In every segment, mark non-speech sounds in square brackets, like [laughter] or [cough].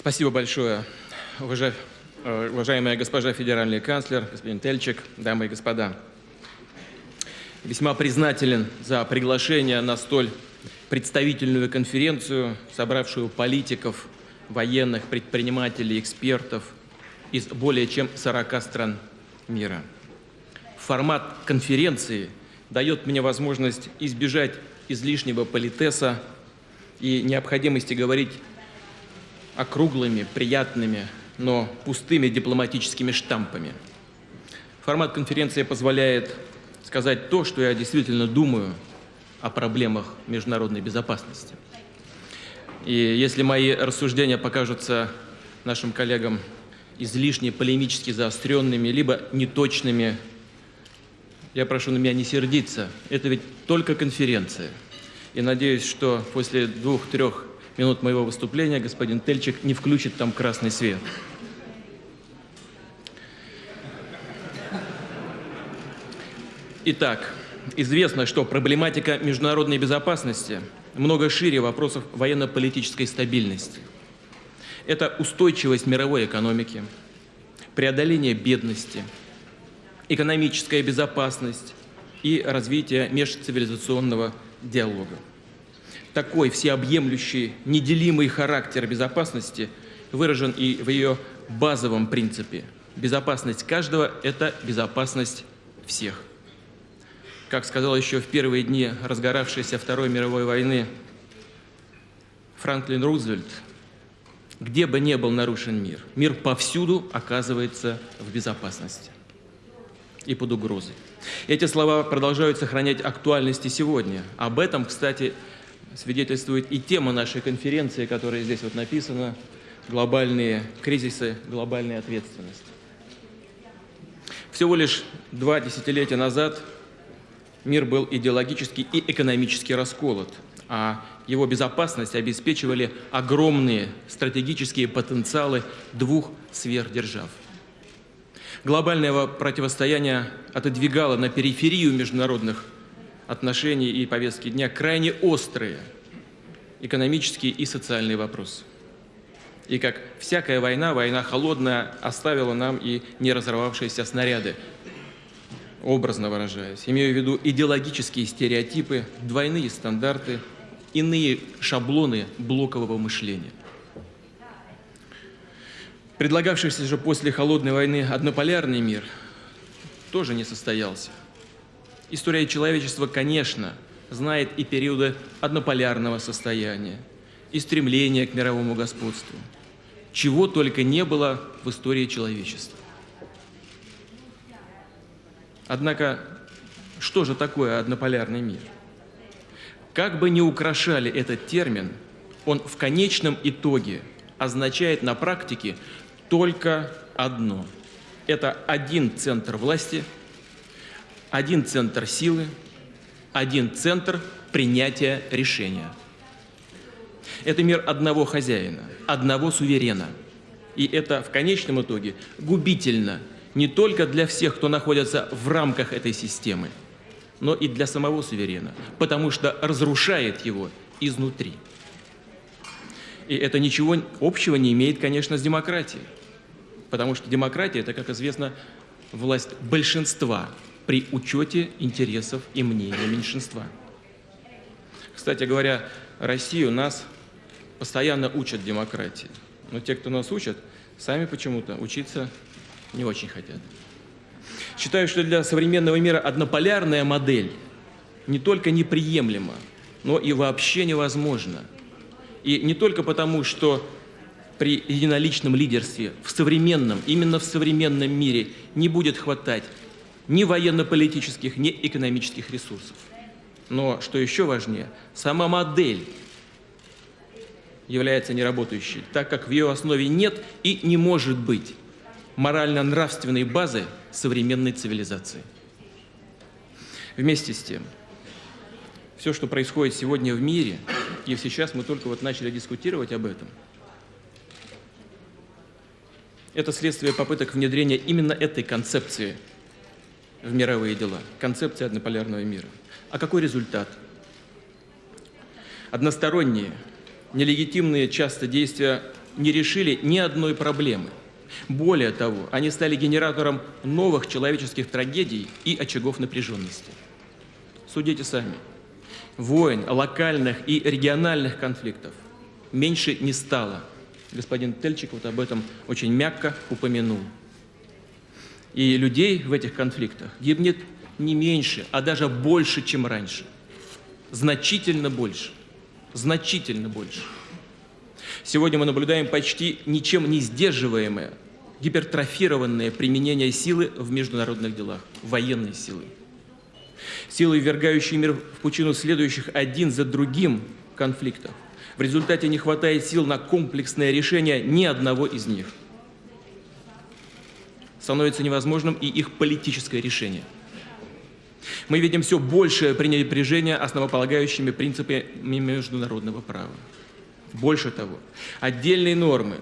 Спасибо большое, уважаемая, уважаемая госпожа федеральный канцлер, господин Тельчик, дамы и господа. Весьма признателен за приглашение на столь представительную конференцию, собравшую политиков, военных, предпринимателей, экспертов из более чем 40 стран мира. Формат конференции дает мне возможность избежать излишнего политеса и необходимости говорить округлыми, приятными, но пустыми дипломатическими штампами. Формат конференции позволяет сказать то, что я действительно думаю о проблемах международной безопасности. И если мои рассуждения покажутся нашим коллегам излишне полемически заостренными, либо неточными, я прошу на меня не сердиться. Это ведь только конференция. И надеюсь, что после двух-трех минут моего выступления господин Тельчик не включит там красный свет. Итак, известно, что проблематика международной безопасности много шире вопросов военно-политической стабильности. Это устойчивость мировой экономики, преодоление бедности, экономическая безопасность и развитие межцивилизационного диалога такой всеобъемлющий, неделимый характер безопасности выражен и в ее базовом принципе. Безопасность каждого – это безопасность всех. Как сказал еще в первые дни разгоравшейся Второй мировой войны Франклин Рузвельт, где бы ни был нарушен мир, мир повсюду оказывается в безопасности и под угрозой. Эти слова продолжают сохранять актуальность и сегодня. Об этом, кстати, свидетельствует и тема нашей конференции, которая здесь вот написана «Глобальные кризисы, глобальная ответственность». Всего лишь два десятилетия назад мир был идеологически и экономически расколот, а его безопасность обеспечивали огромные стратегические потенциалы двух сверхдержав. Глобальное противостояние отодвигало на периферию международных отношений и повестки дня крайне острые экономические и социальные вопросы. И как всякая война, война холодная оставила нам и не разорвавшиеся снаряды, образно выражаясь. Имею в виду идеологические стереотипы, двойные стандарты, иные шаблоны блокового мышления. Предлагавшийся же после холодной войны однополярный мир тоже не состоялся. История человечества, конечно, знает и периоды однополярного состояния, и стремления к мировому господству. Чего только не было в истории человечества. Однако, что же такое однополярный мир? Как бы ни украшали этот термин, он в конечном итоге означает на практике только одно. Это один центр власти – один центр силы, один центр принятия решения. Это мир одного хозяина, одного суверена. И это в конечном итоге губительно не только для всех, кто находится в рамках этой системы, но и для самого суверена, потому что разрушает его изнутри. И это ничего общего не имеет, конечно, с демократией, потому что демократия – это, как известно, власть большинства, при учете интересов и мнения меньшинства. Кстати говоря, Россию нас постоянно учат демократии. Но те, кто нас учат, сами почему-то учиться не очень хотят. Считаю, что для современного мира однополярная модель не только неприемлема, но и вообще невозможна. И не только потому, что при единоличном лидерстве в современном, именно в современном мире не будет хватать ни военно-политических, ни экономических ресурсов. Но, что еще важнее, сама модель является неработающей, так как в ее основе нет и не может быть морально-нравственной базы современной цивилизации. Вместе с тем, все, что происходит сегодня в мире, и сейчас мы только вот начали дискутировать об этом, это следствие попыток внедрения именно этой концепции в мировые дела, концепция однополярного мира. А какой результат? Односторонние, нелегитимные часто действия не решили ни одной проблемы. Более того, они стали генератором новых человеческих трагедий и очагов напряженности. Судите сами. Войн, локальных и региональных конфликтов меньше не стало. Господин Тельчик вот об этом очень мягко упомянул. И людей в этих конфликтах гибнет не меньше, а даже больше, чем раньше. Значительно больше. Значительно больше. Сегодня мы наблюдаем почти ничем не сдерживаемое, гипертрофированное применение силы в международных делах, военной силы. Силы, ввергающие мир в пучину следующих один за другим конфликтов. В результате не хватает сил на комплексное решение ни одного из них. Становится невозможным и их политическое решение. Мы видим все большее пренебрежение основополагающими принципами международного права. Больше того, отдельные нормы,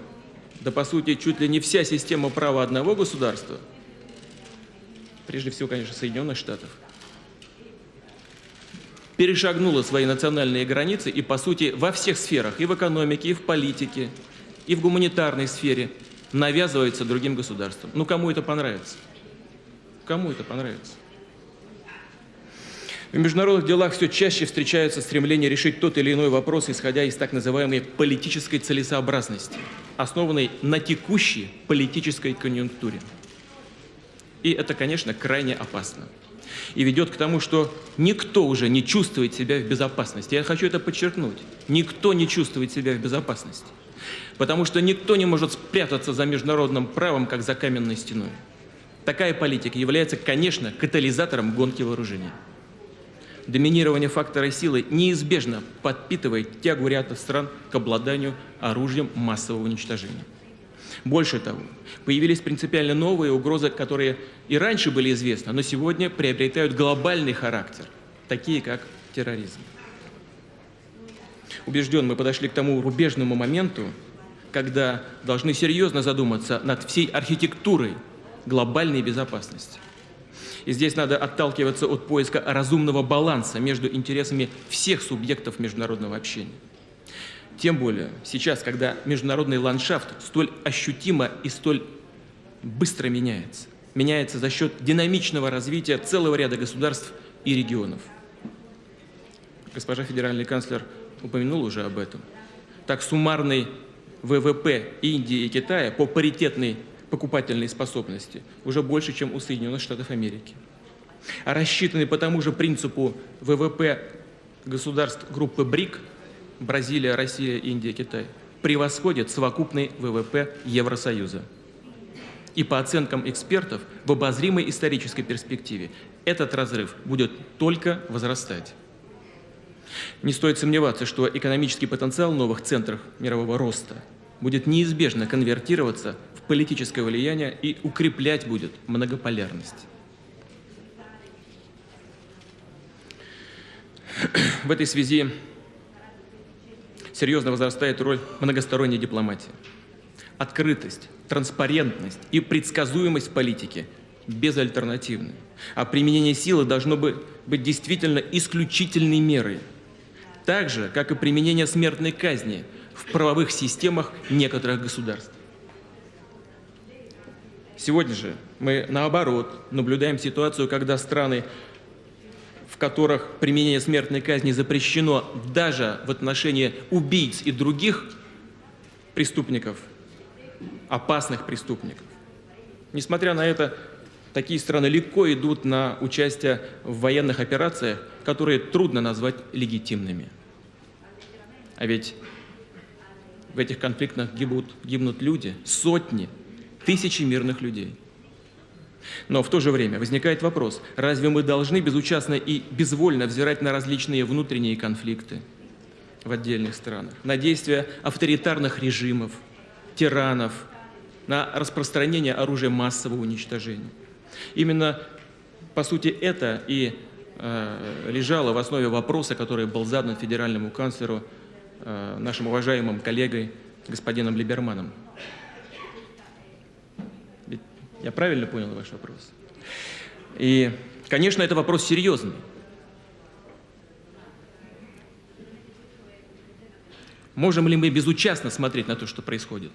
да по сути чуть ли не вся система права одного государства, прежде всего, конечно, Соединенных Штатов, перешагнула свои национальные границы и, по сути, во всех сферах, и в экономике, и в политике, и в гуманитарной сфере навязывается другим государствам. Ну, кому это понравится? Кому это понравится? В международных делах все чаще встречается стремление решить тот или иной вопрос, исходя из так называемой политической целесообразности, основанной на текущей политической конъюнктуре. И это, конечно, крайне опасно. И ведет к тому, что никто уже не чувствует себя в безопасности. Я хочу это подчеркнуть. Никто не чувствует себя в безопасности. Потому что никто не может спрятаться за международным правом, как за каменной стеной. Такая политика является, конечно, катализатором гонки вооружений доминирование фактора силы неизбежно подпитывает тягу ряда стран к обладанию оружием массового уничтожения. Больше того, появились принципиально новые угрозы, которые и раньше были известны, но сегодня приобретают глобальный характер, такие как терроризм. Убежден, мы подошли к тому рубежному моменту, когда должны серьезно задуматься над всей архитектурой глобальной безопасности. И здесь надо отталкиваться от поиска разумного баланса между интересами всех субъектов международного общения. Тем более сейчас, когда международный ландшафт столь ощутимо и столь быстро меняется. Меняется за счет динамичного развития целого ряда государств и регионов. Госпожа федеральный канцлер упомянул уже об этом. Так суммарный ВВП Индии и Китая по паритетной покупательной способности уже больше, чем у Соединенных Штатов Америки. А рассчитанный по тому же принципу ВВП государств группы БРИК – Бразилия, Россия, Индия, Китай – превосходит совокупный ВВП Евросоюза. И по оценкам экспертов, в обозримой исторической перспективе этот разрыв будет только возрастать. Не стоит сомневаться, что экономический потенциал новых центров мирового роста будет неизбежно конвертироваться политическое влияние и укреплять будет многополярность. В этой связи серьезно возрастает роль многосторонней дипломатии. Открытость, транспарентность и предсказуемость политики безальтернативны. А применение силы должно быть действительно исключительной мерой. Так же, как и применение смертной казни в правовых системах некоторых государств. Сегодня же мы, наоборот, наблюдаем ситуацию, когда страны, в которых применение смертной казни запрещено даже в отношении убийц и других преступников, опасных преступников. Несмотря на это, такие страны легко идут на участие в военных операциях, которые трудно назвать легитимными. А ведь в этих конфликтах гибнут, гибнут люди, сотни, тысячи мирных людей. Но в то же время возникает вопрос, разве мы должны безучастно и безвольно взирать на различные внутренние конфликты в отдельных странах, на действия авторитарных режимов, тиранов, на распространение оружия массового уничтожения? Именно, по сути, это и э, лежало в основе вопроса, который был задан федеральному канцлеру, нашим уважаемым коллегой господином Либерманом. Я правильно понял ваш вопрос? И, конечно, это вопрос серьезный. Можем ли мы безучастно смотреть на то, что происходит?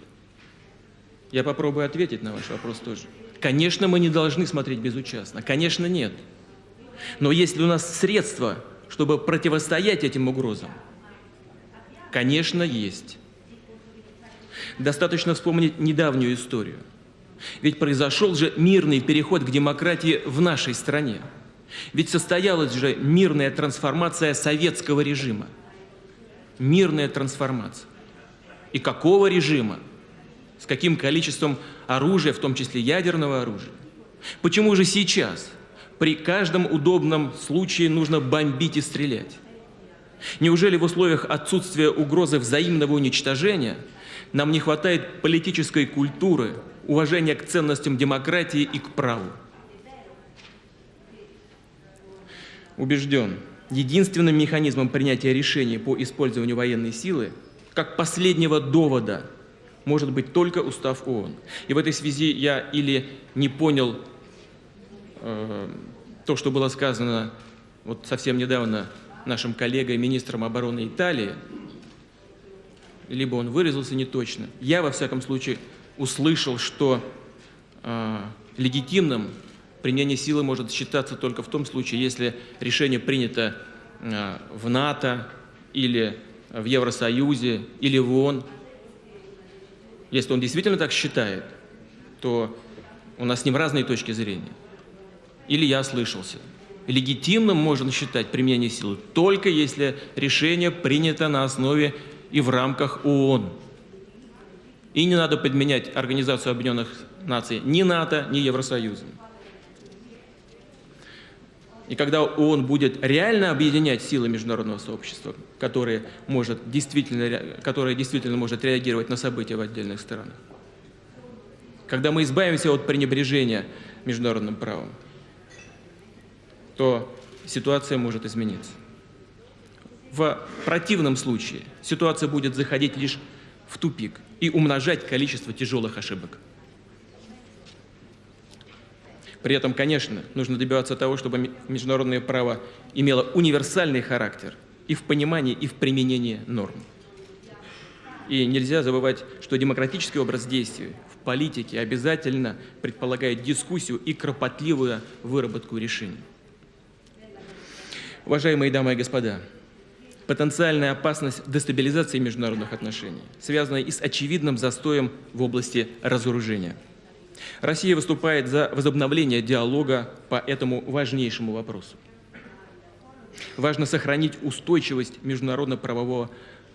Я попробую ответить на ваш вопрос тоже. Конечно, мы не должны смотреть безучастно. Конечно, нет. Но есть ли у нас средства, чтобы противостоять этим угрозам? Конечно, есть. Достаточно вспомнить недавнюю историю. Ведь произошел же мирный переход к демократии в нашей стране. Ведь состоялась же мирная трансформация советского режима. Мирная трансформация. И какого режима? С каким количеством оружия, в том числе ядерного оружия? Почему же сейчас при каждом удобном случае нужно бомбить и стрелять? Неужели в условиях отсутствия угрозы взаимного уничтожения нам не хватает политической культуры, уважения к ценностям демократии и к праву? Убежден, единственным механизмом принятия решений по использованию военной силы, как последнего довода, может быть только устав ООН. И в этой связи я или не понял э, то, что было сказано вот совсем недавно нашим коллегой, министром обороны Италии, либо он выразился неточно. Я, во всяком случае, услышал, что э, легитимным применение силы может считаться только в том случае, если решение принято э, в НАТО или в Евросоюзе или в ООН. Если он действительно так считает, то у нас с ним разные точки зрения. Или я ослышался. Легитимным можно считать применение силы только если решение принято на основе и в рамках ООН. И не надо подменять Организацию Объединенных Наций ни НАТО, ни Евросоюзом. И когда ООН будет реально объединять силы международного сообщества, которые может действительно, которое действительно может реагировать на события в отдельных странах, когда мы избавимся от пренебрежения международным правом, то ситуация может измениться. В противном случае ситуация будет заходить лишь в тупик и умножать количество тяжелых ошибок. При этом, конечно, нужно добиваться того, чтобы международное право имело универсальный характер и в понимании, и в применении норм. И нельзя забывать, что демократический образ действий в политике обязательно предполагает дискуссию и кропотливую выработку решений. Уважаемые дамы и господа, потенциальная опасность дестабилизации международных отношений связана и с очевидным застоем в области разоружения. Россия выступает за возобновление диалога по этому важнейшему вопросу. Важно сохранить устойчивость международно-правовой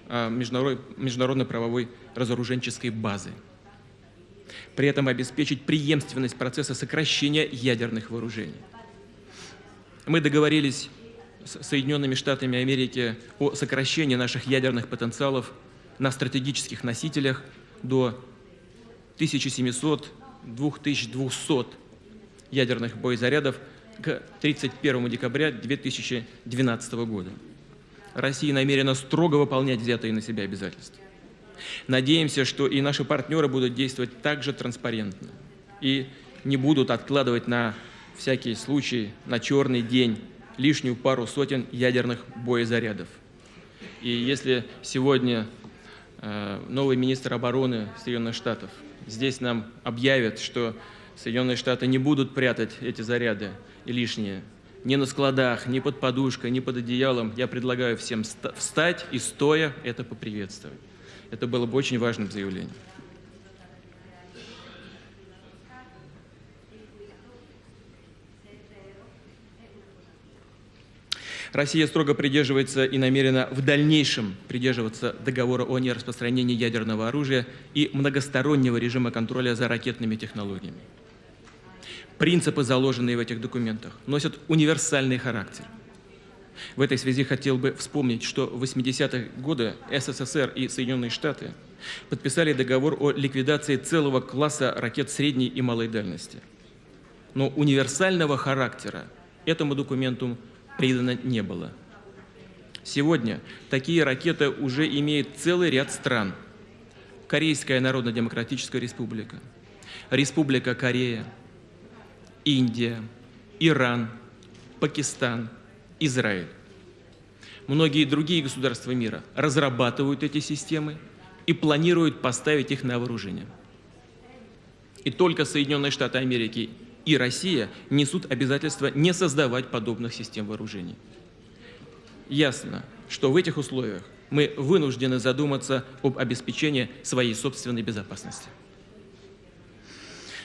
а, международно разоруженческой базы. При этом обеспечить преемственность процесса сокращения ядерных вооружений. Мы договорились с Соединенными Штатами Америки о сокращении наших ядерных потенциалов на стратегических носителях до 1700-2200 ядерных боезарядов к 31 декабря 2012 года. Россия намерена строго выполнять взятые на себя обязательства. Надеемся, что и наши партнеры будут действовать так же транспарентно и не будут откладывать на всякий случай, на черный день лишнюю пару сотен ядерных боезарядов. И если сегодня э, новый министр обороны Соединенных Штатов здесь нам объявит, что Соединенные Штаты не будут прятать эти заряды и лишние ни на складах, ни под подушкой, ни под одеялом, я предлагаю всем встать и стоя это поприветствовать. Это было бы очень важным заявлением. Россия строго придерживается и намерена в дальнейшем придерживаться договора о нераспространении ядерного оружия и многостороннего режима контроля за ракетными технологиями. Принципы, заложенные в этих документах, носят универсальный характер. В этой связи хотел бы вспомнить, что в 80-х годы СССР и Соединенные Штаты подписали договор о ликвидации целого класса ракет средней и малой дальности. Но универсального характера этому документу придано не было. Сегодня такие ракеты уже имеет целый ряд стран. Корейская Народно-Демократическая Республика, Республика Корея, Индия, Иран, Пакистан, Израиль. многие другие государства мира разрабатывают эти системы и планируют поставить их на вооружение. И только Соединенные Штаты Америки и Россия несут обязательство не создавать подобных систем вооружений. Ясно, что в этих условиях мы вынуждены задуматься об обеспечении своей собственной безопасности.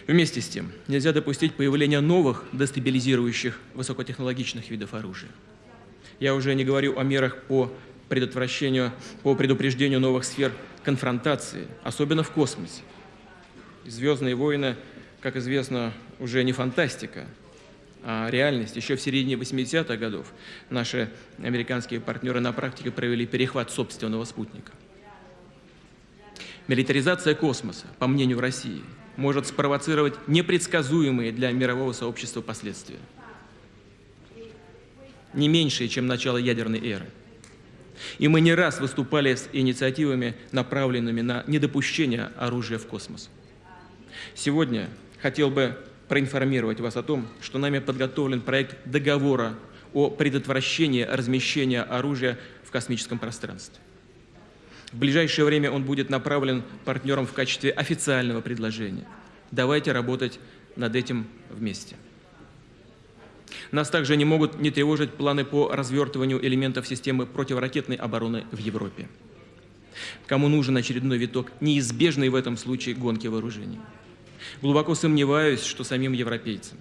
Вместе с тем, нельзя допустить появления новых дестабилизирующих высокотехнологичных видов оружия. Я уже не говорю о мерах по предотвращению, по предупреждению новых сфер конфронтации, особенно в космосе. «Звездные войны», как известно, уже не фантастика, а реальность. Еще в середине 80-х годов наши американские партнеры на практике провели перехват собственного спутника. Милитаризация космоса, по мнению России, может спровоцировать непредсказуемые для мирового сообщества последствия. Не меньшие, чем начало ядерной эры. И мы не раз выступали с инициативами, направленными на недопущение оружия в космос. Сегодня хотел бы проинформировать вас о том, что нами подготовлен проект договора о предотвращении размещения оружия в космическом пространстве. В ближайшее время он будет направлен партнерам в качестве официального предложения. Давайте работать над этим вместе. Нас также не могут не тревожить планы по развертыванию элементов системы противоракетной обороны в Европе. Кому нужен очередной виток неизбежной в этом случае гонки вооружений. Глубоко сомневаюсь, что самим европейцам.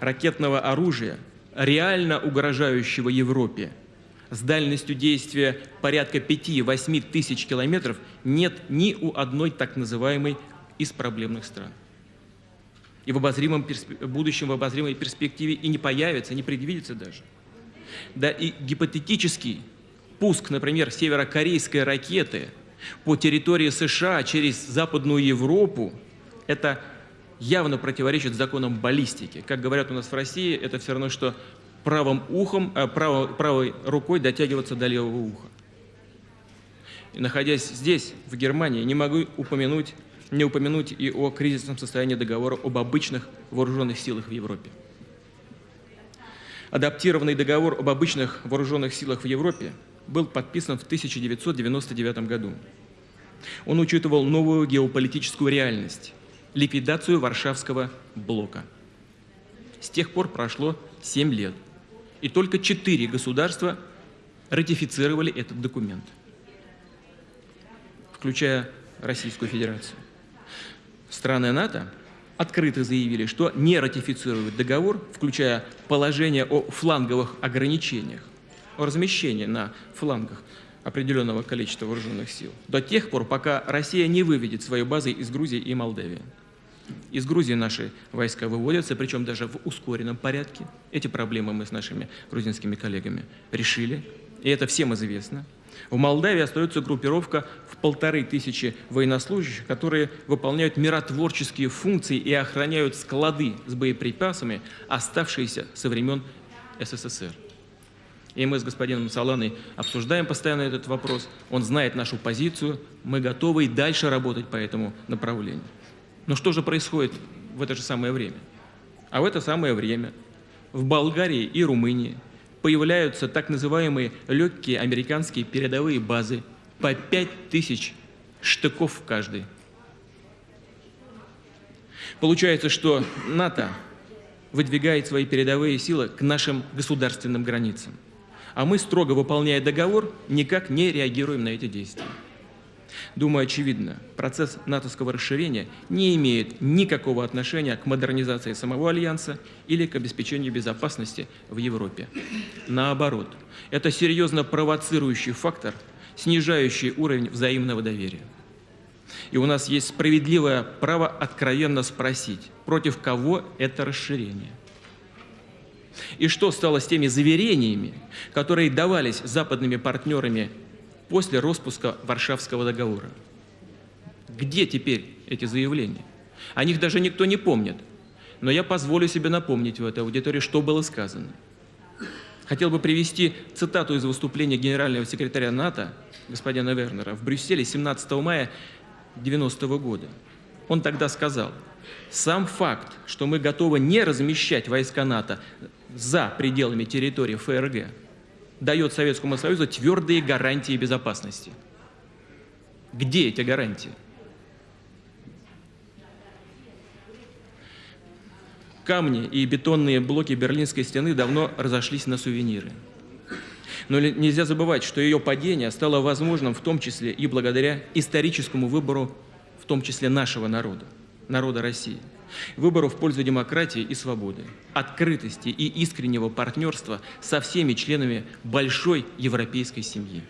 Ракетного оружия, реально угрожающего Европе, с дальностью действия порядка 5-8 тысяч километров нет ни у одной так называемой из проблемных стран. И в обозримом будущем, в обозримой перспективе и не появится, не предвидится даже. Да и гипотетический пуск, например, северокорейской ракеты по территории США через Западную Европу – это явно противоречит законам баллистики. Как говорят у нас в России, это все равно, что правым ухом, э, право, правой рукой дотягиваться до левого уха. И находясь здесь, в Германии, не могу упомянуть, не упомянуть и о кризисном состоянии договора об обычных вооруженных силах в Европе. Адаптированный договор об обычных вооруженных силах в Европе был подписан в 1999 году. Он учитывал новую геополитическую реальность, ликвидацию Варшавского блока. С тех пор прошло 7 лет, и только 4 государства ратифицировали этот документ, включая Российскую Федерацию. Страны НАТО открыто заявили, что не ратифицируют договор, включая положение о фланговых ограничениях, о размещении на флангах определенного количества вооруженных сил, до тех пор, пока Россия не выведет свои базы из Грузии и Молдавии. Из Грузии наши войска выводятся, причем даже в ускоренном порядке. Эти проблемы мы с нашими грузинскими коллегами решили, и это всем известно. В Молдавии остается группировка в полторы тысячи военнослужащих, которые выполняют миротворческие функции и охраняют склады с боеприпасами, оставшиеся со времен СССР. И мы с господином Саланой обсуждаем постоянно этот вопрос. Он знает нашу позицию. Мы готовы и дальше работать по этому направлению. Но что же происходит в это же самое время? А в это самое время в Болгарии и Румынии появляются так называемые легкие американские передовые базы по 5000 штыков в каждой. Получается, что НАТО выдвигает свои передовые силы к нашим государственным границам. А мы, строго выполняя договор, никак не реагируем на эти действия. Думаю, очевидно, процесс натовского расширения не имеет никакого отношения к модернизации самого Альянса или к обеспечению безопасности в Европе. Наоборот, это серьезно провоцирующий фактор, снижающий уровень взаимного доверия. И у нас есть справедливое право откровенно спросить, против кого это расширение. И что стало с теми заверениями, которые давались западными партнерами после распуска Варшавского договора. Где теперь эти заявления? О них даже никто не помнит. Но я позволю себе напомнить в этой аудитории, что было сказано. Хотел бы привести цитату из выступления генерального секретаря НАТО господина Вернера в Брюсселе 17 мая 90 -го года. Он тогда сказал, сам факт, что мы готовы не размещать войска НАТО за пределами территории ФРГ, дает Советскому Союзу твердые гарантии безопасности. Где эти гарантии? Камни и бетонные блоки Берлинской стены давно разошлись на сувениры. Но нельзя забывать, что ее падение стало возможным в том числе и благодаря историческому выбору, в том числе нашего народа, народа России. Выбору в пользу демократии и свободы, открытости и искреннего партнерства со всеми членами большой европейской семьи.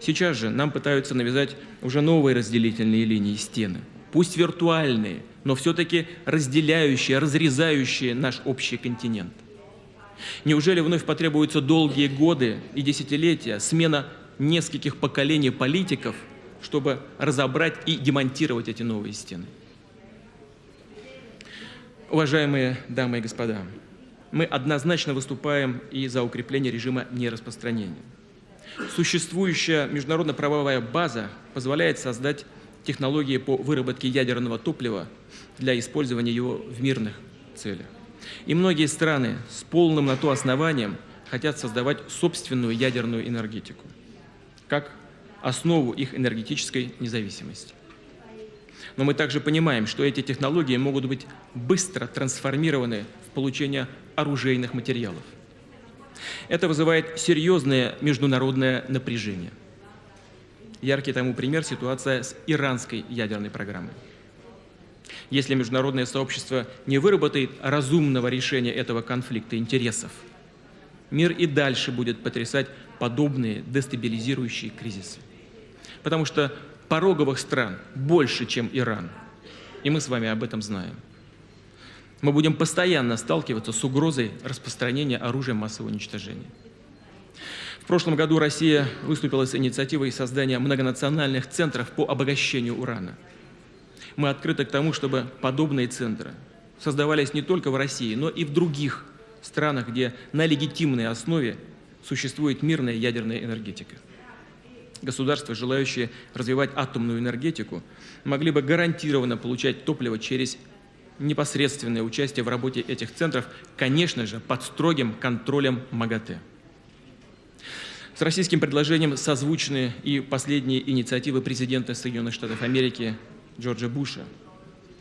Сейчас же нам пытаются навязать уже новые разделительные линии стены, пусть виртуальные, но все-таки разделяющие, разрезающие наш общий континент. Неужели вновь потребуются долгие годы и десятилетия, смена нескольких поколений политиков, чтобы разобрать и демонтировать эти новые стены? Уважаемые дамы и господа, мы однозначно выступаем и за укрепление режима нераспространения. Существующая международно-правовая база позволяет создать технологии по выработке ядерного топлива для использования его в мирных целях. И многие страны с полным на то основанием хотят создавать собственную ядерную энергетику, как основу их энергетической независимости. Но мы также понимаем, что эти технологии могут быть быстро трансформированы в получение оружейных материалов. Это вызывает серьезное международное напряжение. Яркий тому пример – ситуация с иранской ядерной программой. Если международное сообщество не выработает разумного решения этого конфликта интересов, мир и дальше будет потрясать подобные дестабилизирующие кризисы. Потому что пороговых стран больше, чем Иран. И мы с вами об этом знаем. Мы будем постоянно сталкиваться с угрозой распространения оружия массового уничтожения. В прошлом году Россия выступила с инициативой создания многонациональных центров по обогащению урана. Мы открыты к тому, чтобы подобные центры создавались не только в России, но и в других странах, где на легитимной основе существует мирная ядерная энергетика государства, желающие развивать атомную энергетику, могли бы гарантированно получать топливо через непосредственное участие в работе этих центров, конечно же, под строгим контролем МАГАТЭ. С российским предложением созвучны и последние инициативы президента Соединенных Штатов Америки Джорджа Буша.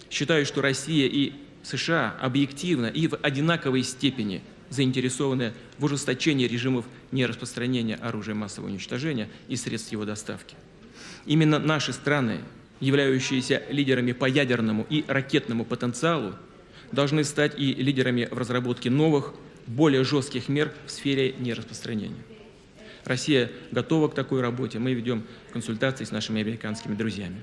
Считаю, что Россия и США объективно и в одинаковой степени заинтересованы в ужесточении режимов нераспространения оружия массового уничтожения и средств его доставки. Именно наши страны, являющиеся лидерами по ядерному и ракетному потенциалу, должны стать и лидерами в разработке новых, более жестких мер в сфере нераспространения. Россия готова к такой работе. Мы ведем консультации с нашими американскими друзьями.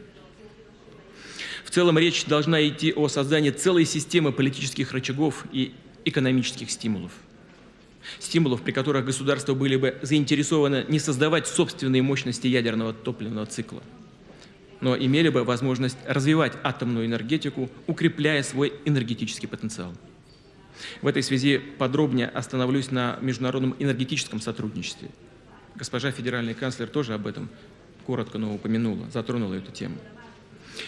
В целом речь должна идти о создании целой системы политических рычагов и экономических стимулов. Стимулов, при которых государства были бы заинтересованы не создавать собственные мощности ядерного топливного цикла, но имели бы возможность развивать атомную энергетику, укрепляя свой энергетический потенциал. В этой связи подробнее остановлюсь на международном энергетическом сотрудничестве. Госпожа федеральный канцлер тоже об этом коротко, но упомянула, затронула эту тему.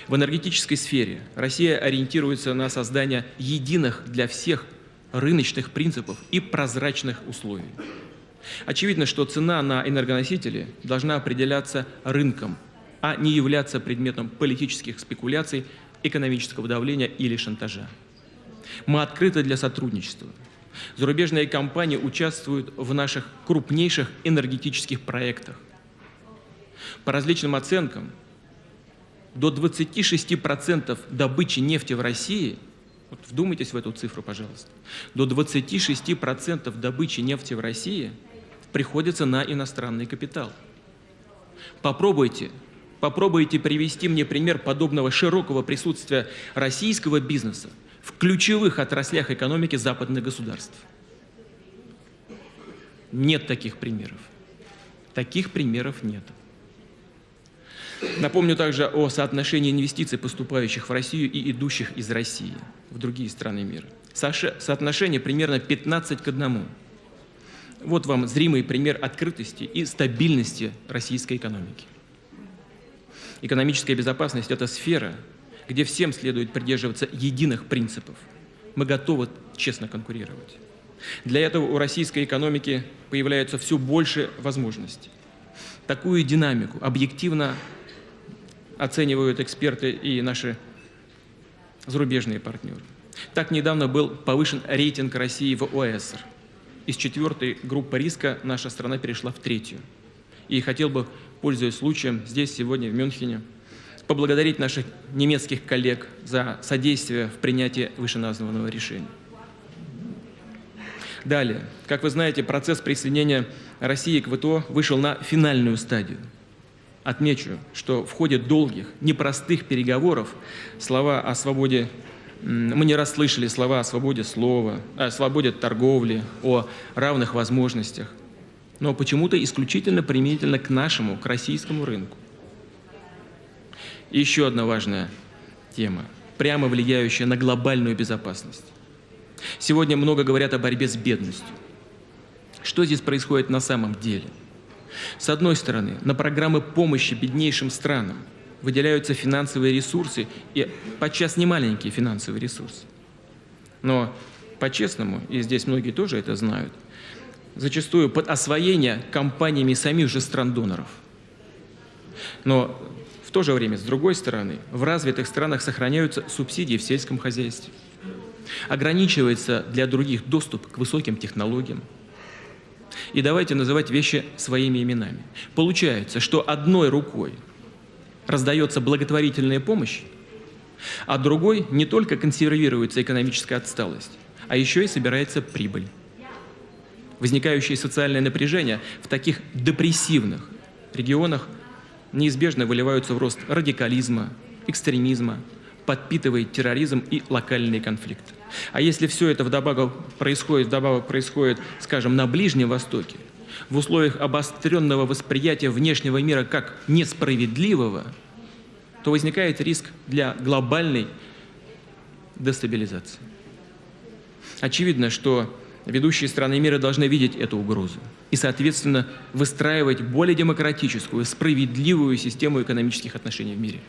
В энергетической сфере Россия ориентируется на создание единых для всех рыночных принципов и прозрачных условий. Очевидно, что цена на энергоносители должна определяться рынком, а не являться предметом политических спекуляций, экономического давления или шантажа. Мы открыты для сотрудничества. Зарубежные компании участвуют в наших крупнейших энергетических проектах. По различным оценкам, до 26% добычи нефти в России – вот вдумайтесь в эту цифру, пожалуйста. До 26% добычи нефти в России приходится на иностранный капитал. Попробуйте, попробуйте привести мне пример подобного широкого присутствия российского бизнеса в ключевых отраслях экономики западных государств. Нет таких примеров. Таких примеров нет. Напомню также о соотношении инвестиций, поступающих в Россию и идущих из России в другие страны мира. Соотношение примерно 15 к 1. Вот вам зримый пример открытости и стабильности российской экономики. Экономическая безопасность – это сфера, где всем следует придерживаться единых принципов. Мы готовы честно конкурировать. Для этого у российской экономики появляется все больше возможностей. Такую динамику объективно оценивают эксперты и наши зарубежные партнеры. Так недавно был повышен рейтинг России в ОЭСР. Из четвертой группы риска наша страна перешла в третью. И хотел бы, пользуясь случаем, здесь сегодня в Мюнхене, поблагодарить наших немецких коллег за содействие в принятии вышеназванного решения. Далее, как вы знаете, процесс присоединения России к ВТО вышел на финальную стадию. Отмечу, что в ходе долгих, непростых переговоров слова о свободе мы не расслышали слова о свободе слова, о свободе торговли, о равных возможностях, но почему-то исключительно применительно к нашему, к российскому рынку. И еще одна важная тема, прямо влияющая на глобальную безопасность. Сегодня много говорят о борьбе с бедностью. Что здесь происходит на самом деле? С одной стороны, на программы помощи беднейшим странам выделяются финансовые ресурсы, и подчас не маленькие финансовые ресурсы. Но по-честному, и здесь многие тоже это знают, зачастую под освоение компаниями самих же стран-доноров. Но в то же время, с другой стороны, в развитых странах сохраняются субсидии в сельском хозяйстве. Ограничивается для других доступ к высоким технологиям. И давайте называть вещи своими именами. Получается, что одной рукой раздается благотворительная помощь, а другой не только консервируется экономическая отсталость, а еще и собирается прибыль. Возникающее социальное напряжение в таких депрессивных регионах неизбежно выливаются в рост радикализма, экстремизма, подпитывает терроризм и локальные конфликты. А если все это вдобавок происходит, вдобавок происходит, скажем, на Ближнем Востоке, в условиях обостренного восприятия внешнего мира как несправедливого, то возникает риск для глобальной дестабилизации. Очевидно, что ведущие страны мира должны видеть эту угрозу и, соответственно, выстраивать более демократическую, справедливую систему экономических отношений в мире.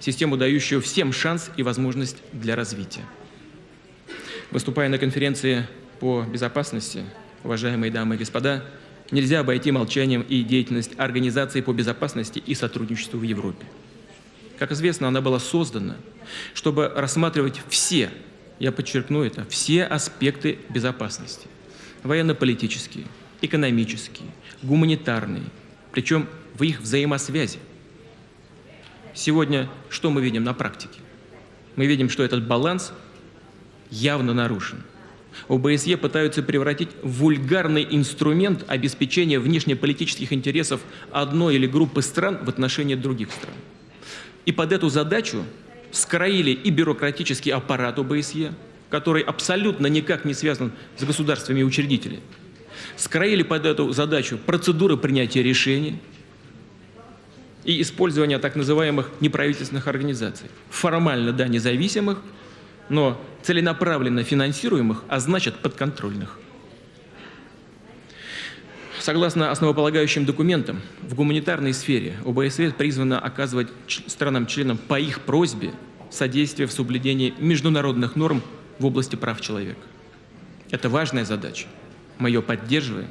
Систему, дающую всем шанс и возможность для развития. Выступая на конференции по безопасности, уважаемые дамы и господа, нельзя обойти молчанием и деятельность Организации по безопасности и сотрудничеству в Европе. Как известно, она была создана, чтобы рассматривать все, я подчеркну это, все аспекты безопасности. Военно-политические, экономические, гуманитарные, причем в их взаимосвязи. Сегодня что мы видим на практике? Мы видим, что этот баланс явно нарушен. ОБСЕ пытаются превратить в вульгарный инструмент обеспечения внешнеполитических интересов одной или группы стран в отношении других стран. И под эту задачу скроили и бюрократический аппарат ОБСЕ, который абсолютно никак не связан с государствами и учредителями, скроили под эту задачу процедуры принятия решений и использования так называемых неправительственных организаций, формально, да, независимых, но целенаправленно финансируемых, а значит подконтрольных. Согласно основополагающим документам, в гуманитарной сфере ОБСЕ призвана оказывать странам-членам по их просьбе содействие в соблюдении международных норм в области прав человека. Это важная задача. Мы ее поддерживаем.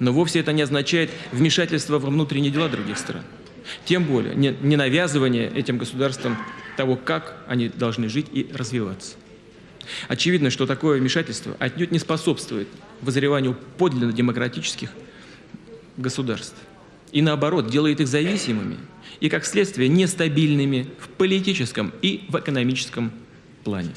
Но вовсе это не означает вмешательство во внутренние дела других стран. Тем более не, не навязывание этим государствам того, как они должны жить и развиваться. Очевидно, что такое вмешательство отнюдь не способствует вызреванию подлинно демократических государств. И наоборот, делает их зависимыми и, как следствие, нестабильными в политическом и в экономическом плане.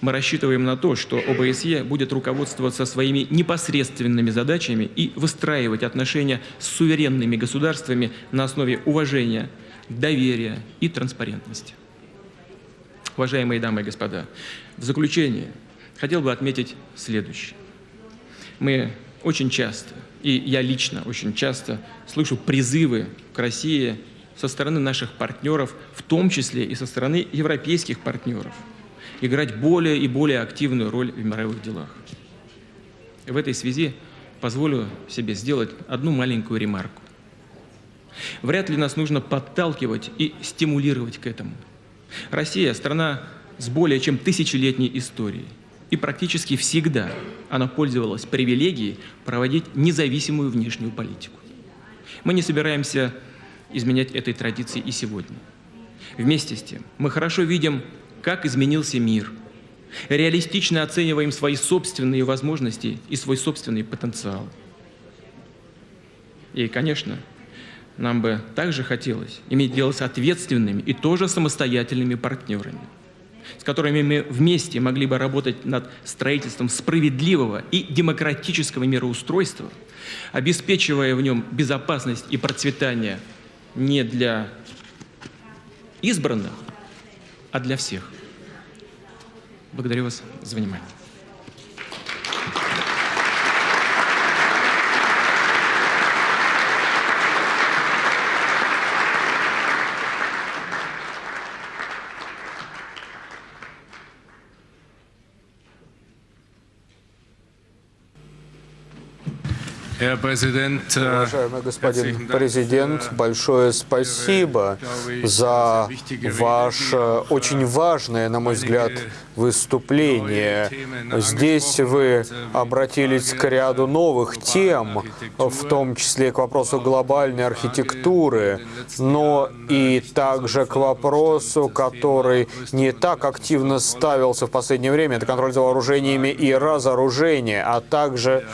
Мы рассчитываем на то, что ОБСЕ будет руководствоваться своими непосредственными задачами и выстраивать отношения с суверенными государствами на основе уважения, доверия и транспарентности. Уважаемые дамы и господа, в заключение хотел бы отметить следующее. Мы очень часто, и я лично очень часто слышу призывы к России со стороны наших партнеров, в том числе и со стороны европейских партнеров, играть более и более активную роль в мировых делах. В этой связи позволю себе сделать одну маленькую ремарку. Вряд ли нас нужно подталкивать и стимулировать к этому – Россия – страна с более чем тысячелетней историей. И практически всегда она пользовалась привилегией проводить независимую внешнюю политику. Мы не собираемся изменять этой традиции и сегодня. Вместе с тем, мы хорошо видим, как изменился мир, реалистично оцениваем свои собственные возможности и свой собственный потенциал. И, конечно, нам бы также хотелось иметь дело с ответственными и тоже самостоятельными партнерами, с которыми мы вместе могли бы работать над строительством справедливого и демократического мироустройства, обеспечивая в нем безопасность и процветание не для избранных, а для всех. Благодарю вас за внимание. Уважаемый господин президент, äh, большое спасибо за ваше очень важное, на мой взгляд, выступление. Здесь вы обратились к ряду новых тем, в том числе к вопросу глобальной архитектуры, но и также к вопросу, который не так активно ставился в последнее время, это контроль за вооружениями и разоружение, а также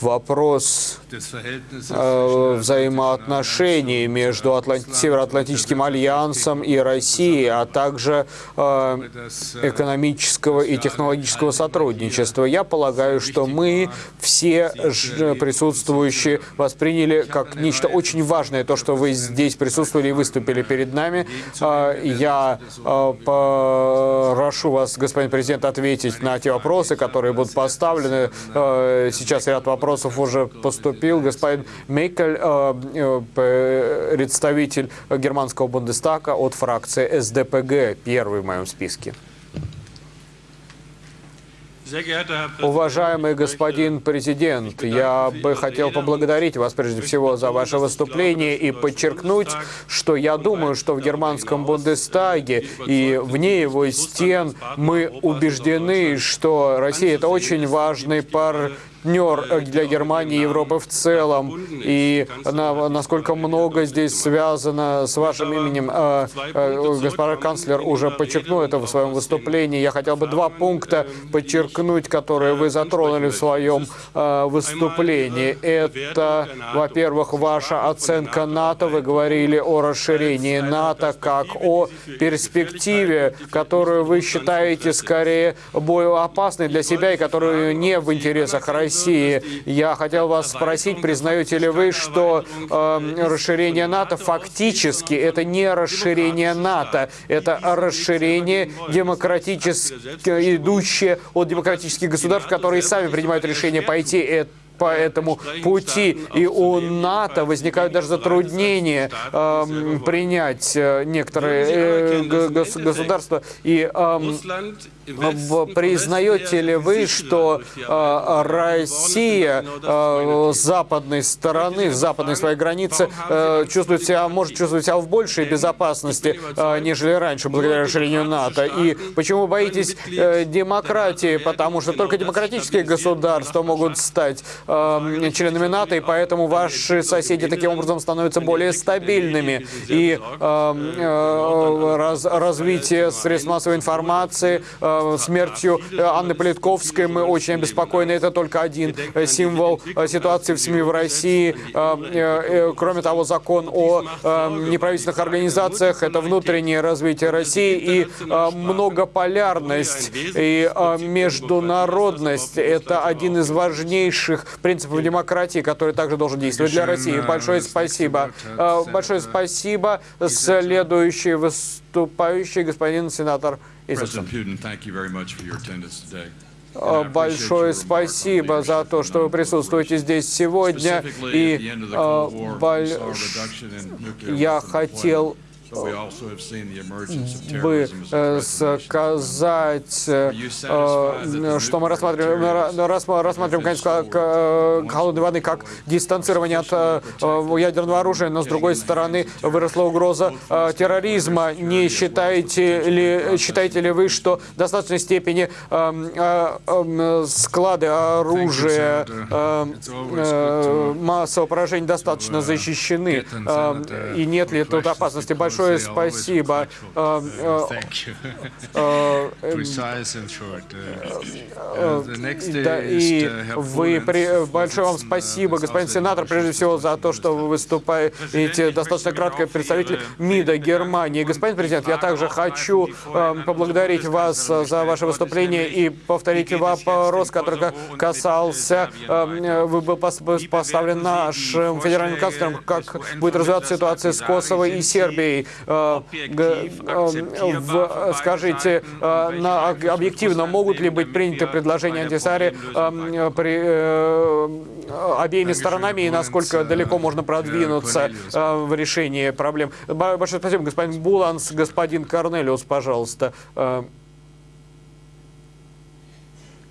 вопрос э, взаимоотношений между Атланти Североатлантическим альянсом и Россией, а также э, экономического и технологического сотрудничества. Я полагаю, что мы все присутствующие восприняли как нечто очень важное то, что вы здесь присутствовали и выступили перед нами. Э, я прошу вас, господин президент, ответить на те вопросы, которые будут поставлены. Сейчас ряд вопросов вопросов уже поступил. Господин Мейкель, э, э, представитель германского Бундестага от фракции СДПГ, первый в моем списке. Уважаемый господин президент, я бы хотел поблагодарить вас прежде всего за ваше выступление и подчеркнуть, что я думаю, что в германском Бундестаге и вне его стен мы убеждены, что Россия – это очень важный пар партнер для Германии и Европы в целом, и на, насколько много здесь связано с вашим именем. Э, э, господин канцлер уже подчеркнул это в своем выступлении. Я хотел бы два пункта подчеркнуть, которые вы затронули в своем э, выступлении. Это, во-первых, ваша оценка НАТО. Вы говорили о расширении НАТО как о перспективе, которую вы считаете скорее более опасной для себя и которую не в интересах России России. Я хотел вас спросить, признаете ли вы, что э, расширение НАТО фактически это не расширение НАТО, это расширение демократически идущее от демократических государств, которые сами принимают решение пойти это по этому пути. И у НАТО возникают даже затруднения э, принять некоторые э, государства. И э, признаете ли вы, что э, Россия э, с западной стороны, с западной своей границы э, чувствует себя, может чувствовать себя в большей безопасности, э, нежели раньше, благодаря расширению НАТО? И почему боитесь э, демократии? Потому что только демократические государства могут стать э, членами НАТО, и поэтому ваши соседи таким образом становятся более стабильными. И э, э, раз, развитие средств массовой информации, э, смертью Анны Политковской мы очень обеспокоены. Это только один э, символ э, ситуации в СМИ в России. Э, э, кроме того, закон о э, неправительственных организациях – это внутреннее развитие России и э, многополярность и э, международность – это один из важнейших принципов демократии, который также должен действовать для России. Большое спасибо. Э, большое спасибо. Следующий выступающий господин сенатор Изаксон. Э, большое спасибо за то, что вы присутствуете здесь сегодня. И э, больш... я хотел бы э, сказать, э, э, что мы рассматриваем, рассматриваем конец холодной войны как дистанцирование от ядерного оружия, но с другой стороны выросла угроза терроризма. Не считаете ли, считаете ли вы, что в достаточной степени склады оружия массового поражения достаточно защищены? И нет ли тут опасности? Большое спасибо. Э, э, э, и вы, большое вам спасибо, господин сенатор, прежде всего за то, что вы выступаете. Достаточно кратко представитель МИДа Германии. Господин президент, я также хочу поблагодарить вас за ваше выступление и повторить вопрос, который касался, вы был поставлен нашим федеральным канцлером, как будет развиваться ситуация с Косово и Сербией. Э, э, скажите, э, объективно могут ли быть приняты предложения антисари обеими сторонами и насколько далеко можно продвинуться в решении проблем? Большое спасибо, господин Буланс. Господин Корнелиус, пожалуйста.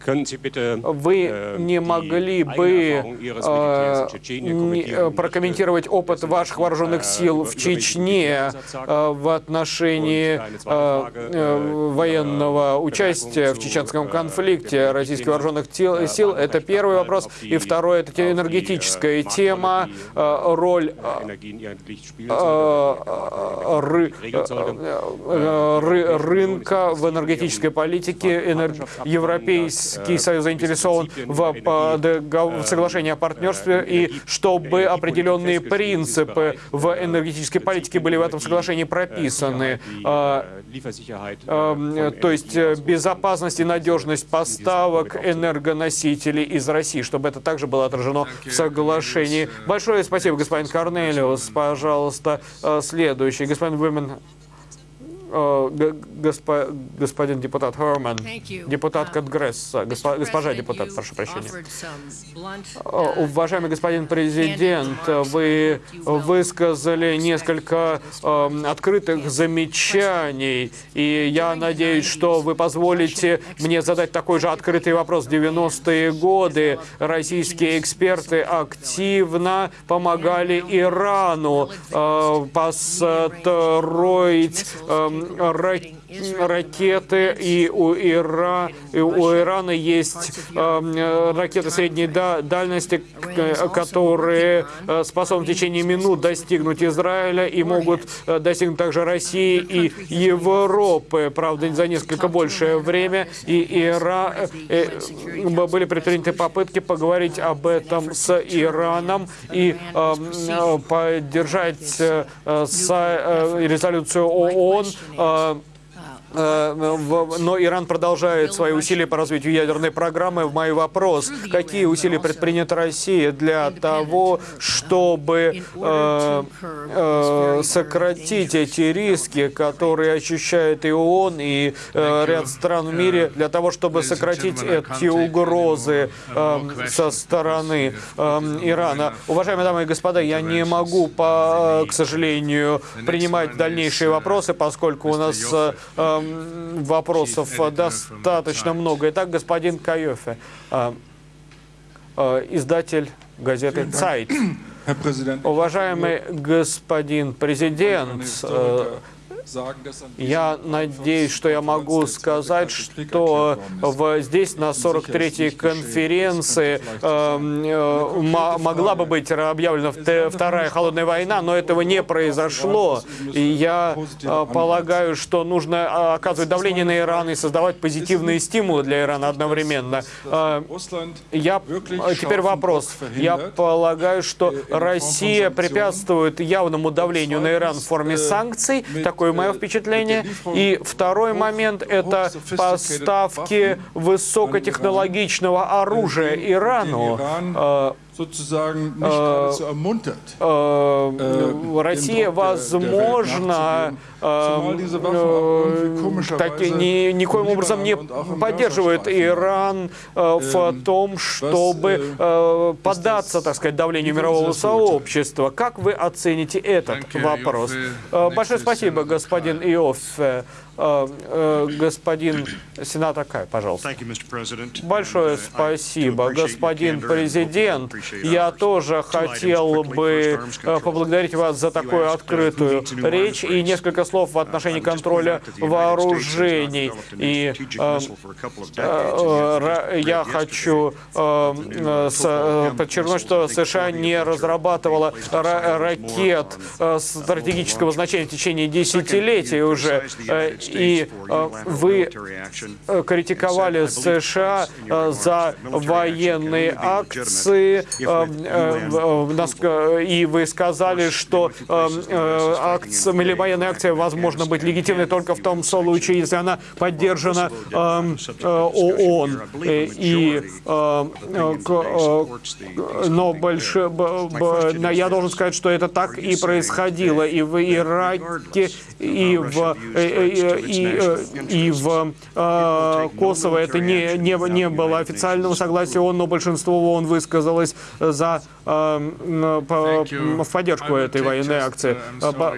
Вы э, не могли бы э, прокомментировать опыт ваших вооруженных э, сил в Чечне в отношении военного участия в чеченском конфликте российских вооруженных сил? Это первый вопрос. И второй – это энергетическая тема, роль рынка в энергетической политике, европейской Европейский Союз заинтересован в, в соглашении о партнерстве и чтобы определенные принципы в энергетической политике были в этом соглашении прописаны. А, а, то есть э, безопасность и надежность поставок энергоносителей из России, чтобы это также было отражено в соглашении. Большое спасибо, господин Корнелиус. Пожалуйста, э, следующий. Господин Вимен госпо, господин депутат Хорман, депутат Конгресс, госпо, госпожа депутат, прошу прощения. Уважаемый господин президент, вы высказали несколько э, открытых замечаний, и я надеюсь, что вы позволите мне задать такой же открытый вопрос. В 90-е годы российские эксперты активно помогали Ирану э, построить э, ракеты, и у, Ира, и у Ирана есть э, ракеты средней дальности, которые э, способны в течение минут достигнуть Израиля и могут э, достигнуть также России и Европы, правда, за несколько большее время. И Ира, э, э, были предприняты попытки поговорить об этом с Ираном и э, поддержать э, с, э, резолюцию ООН э, Э, но Иран продолжает свои усилия по развитию ядерной программы. В мой вопрос, какие усилия предпринята Россия для того, чтобы э, э, сократить эти риски, которые ощущает и ООН, и э, ряд стран в мире, для того, чтобы сократить эти угрозы э, со стороны э, Ирана. Уважаемые дамы и господа, я не могу, по, к сожалению, принимать дальнейшие вопросы, поскольку у нас э, вопросов достаточно много. Итак, господин Кайофе, а, а, издатель газеты «Цайт». [clears throat] Уважаемый господин президент, я надеюсь, что я могу сказать, что в, здесь на 43-й конференции эм, э, могла бы быть объявлена Вторая холодная война, но этого не произошло. И я э, полагаю, что нужно э, оказывать давление на Иран и создавать позитивные стимулы для Ирана одновременно. Э, я, э, теперь вопрос. Я полагаю, что Россия препятствует явному давлению на Иран в форме санкций. Такое мое впечатление. И второй момент – это поставки высокотехнологичного оружия Ирану. Sozusagen nicht geradezu ermuntert. Э, Россия, возможно, э, так, ни, никоим образом не поддерживает Иран э, в том, чтобы поддаться, так сказать, давлению мирового сообщества. Как вы оцените этот вопрос? Большое спасибо, господин Иов. Э, э, господин сенатор Кай, пожалуйста. Большое спасибо, господин президент. Я тоже хотел бы э, поблагодарить вас за такую открытую речь и несколько слов в отношении контроля вооружений. И я хочу подчеркнуть, что США не разрабатывала ракет стратегического значения в течение десятилетий уже и э, вы э, критиковали США э, за военные акции, и вы сказали, что акция, или военная акция возможно быть легитимной только в том случае, если она поддержана ООН. И, но больше, я должен сказать, что это так и происходило и в Ираке, и в и, э, и в э, Косово. Это не, не, не было официального согласия ООН, но большинство ООН высказалось за, э, в поддержку этой военной акции.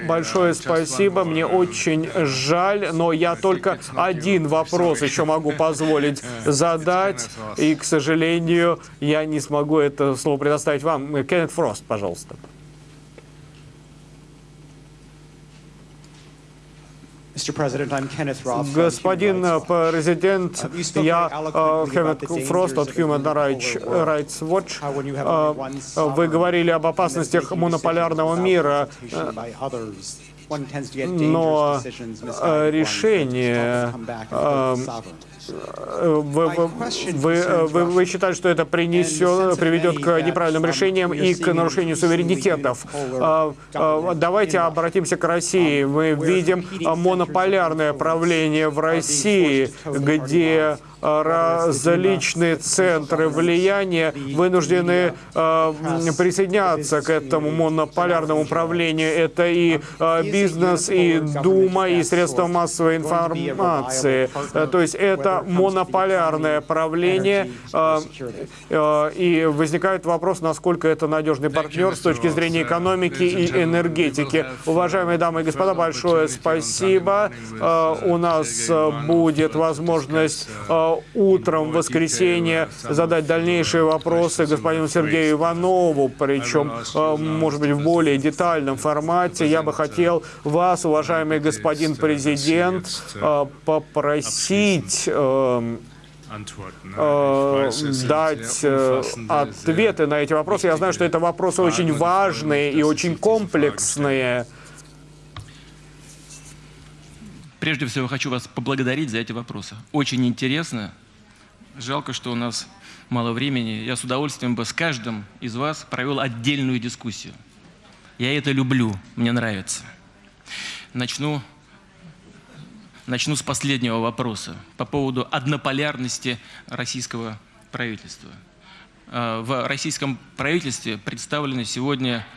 Большое спасибо, мне очень жаль, но я только один вопрос еще могу [laughs] позволить задать, и, к сожалению, я не смогу это слово предоставить вам. Кеннет Фрост, пожалуйста. Господин президент, uh, я Кеннет uh, Фрост от Human Rights Watch. Вы говорили об опасностях монополярного мира, но решение вы, вы, вы, вы считаете, что это принесет, приведет к неправильным решениям и к нарушению суверенитетов. А, а, давайте обратимся к России. Мы видим монополярное правление в России, где различные центры влияния вынуждены э, присоединяться к этому монополярному управлению. Это и э, бизнес, и Дума, и средства массовой информации. То есть это монополярное правление, и возникает вопрос, насколько это надежный партнер с точки зрения экономики и энергетики. Уважаемые дамы и господа, большое спасибо. У нас будет возможность утром в воскресенье задать дальнейшие вопросы господину Сергею Иванову, причем, может быть, в более детальном формате. Я бы хотел вас, уважаемый господин президент, попросить дать ответы на эти вопросы. Я знаю, что это вопросы очень важные и очень комплексные. Прежде всего, хочу вас поблагодарить за эти вопросы. Очень интересно. Жалко, что у нас мало времени. Я с удовольствием бы с каждым из вас провел отдельную дискуссию. Я это люблю, мне нравится. Начну, начну с последнего вопроса по поводу однополярности российского правительства. А, в российском правительстве представлена сегодня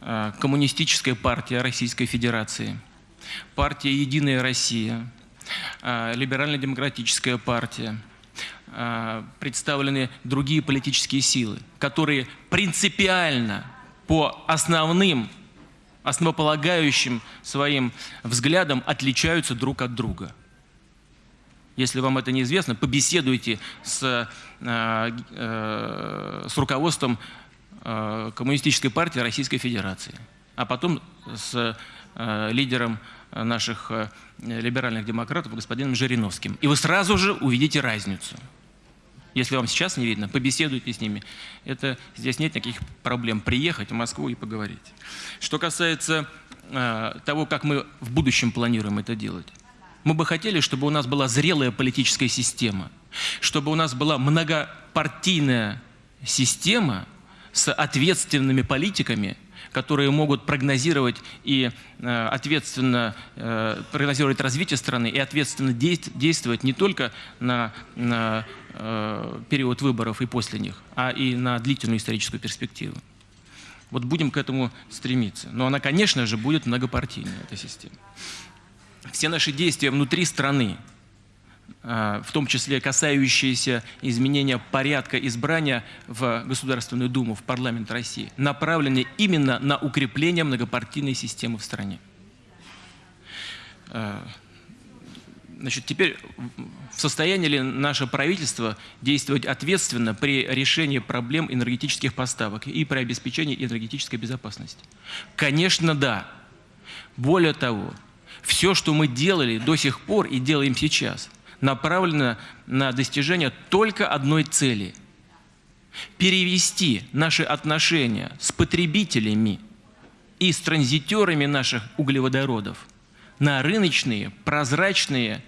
а, Коммунистическая партия Российской Федерации – партия «Единая Россия», а, либерально-демократическая партия, представлены другие политические силы, которые принципиально по основным, основополагающим своим взглядам отличаются друг от друга. Если вам это неизвестно, побеседуйте с, а, э, с руководством Коммунистической партии Российской Федерации, а потом с Э, лидером наших э, либеральных демократов, господином Жириновским. И вы сразу же увидите разницу. Если вам сейчас не видно, побеседуйте с ними. Это, здесь нет никаких проблем приехать в Москву и поговорить. Что касается э, того, как мы в будущем планируем это делать. Мы бы хотели, чтобы у нас была зрелая политическая система, чтобы у нас была многопартийная система с ответственными политиками, которые могут прогнозировать и э, ответственно э, прогнозировать развитие страны и ответственно действовать не только на, э, период выборов и после них, а и на длительную историческую перспективу. Вот будем к этому стремиться. Но она, конечно же, будет многопартийной, эта система. Все наши действия внутри страны, в том числе касающиеся изменения порядка избрания в Государственную Думу, в парламент России, направлены именно на укрепление многопартийной системы в стране. А, значит, теперь в состоянии ли наше правительство действовать ответственно при решении проблем энергетических поставок и при обеспечении энергетической безопасности? Конечно, да. Более того, все, что мы делали до сих пор и делаем сейчас – направлена на достижение только одной цели – перевести наши отношения с потребителями и с транзитерами наших углеводородов на рыночные, прозрачные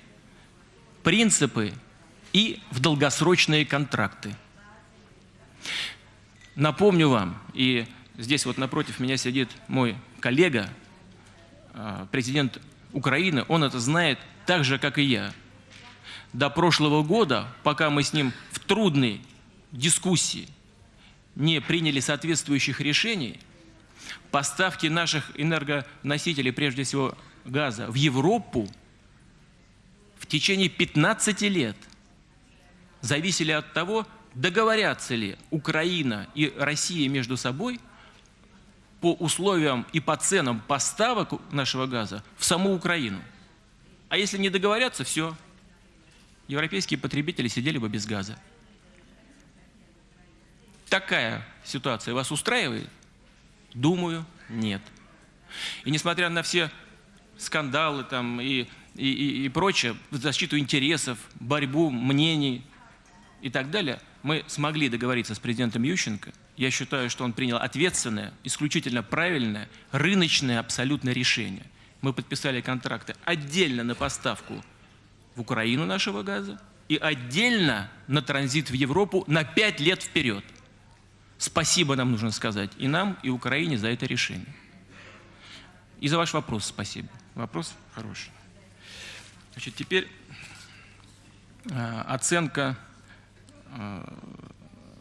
принципы и в долгосрочные контракты. Напомню вам, и здесь вот напротив меня сидит мой коллега, а, президент Украины, он это знает так же, как и я – до прошлого года, пока мы с ним в трудной дискуссии не приняли соответствующих решений, поставки наших энергоносителей, прежде всего газа, в Европу в течение 15 лет зависели от того, договорятся ли Украина и Россия между собой по условиям и по ценам поставок нашего газа в саму Украину. А если не договорятся, все, европейские потребители сидели бы без газа. Такая ситуация вас устраивает? Думаю, нет. И несмотря на все скандалы там, и, и, и, и прочее, защиту интересов, борьбу мнений и так далее, мы смогли договориться с президентом Ющенко. Я считаю, что он принял ответственное, исключительно правильное, рыночное абсолютное решение. Мы подписали контракты отдельно на поставку в Украину нашего газа и отдельно на транзит в Европу на 5 лет вперед. Спасибо нам нужно сказать и нам, и Украине за это решение. И за ваш вопрос спасибо. Вопрос хороший. Значит, теперь э, оценка. Э,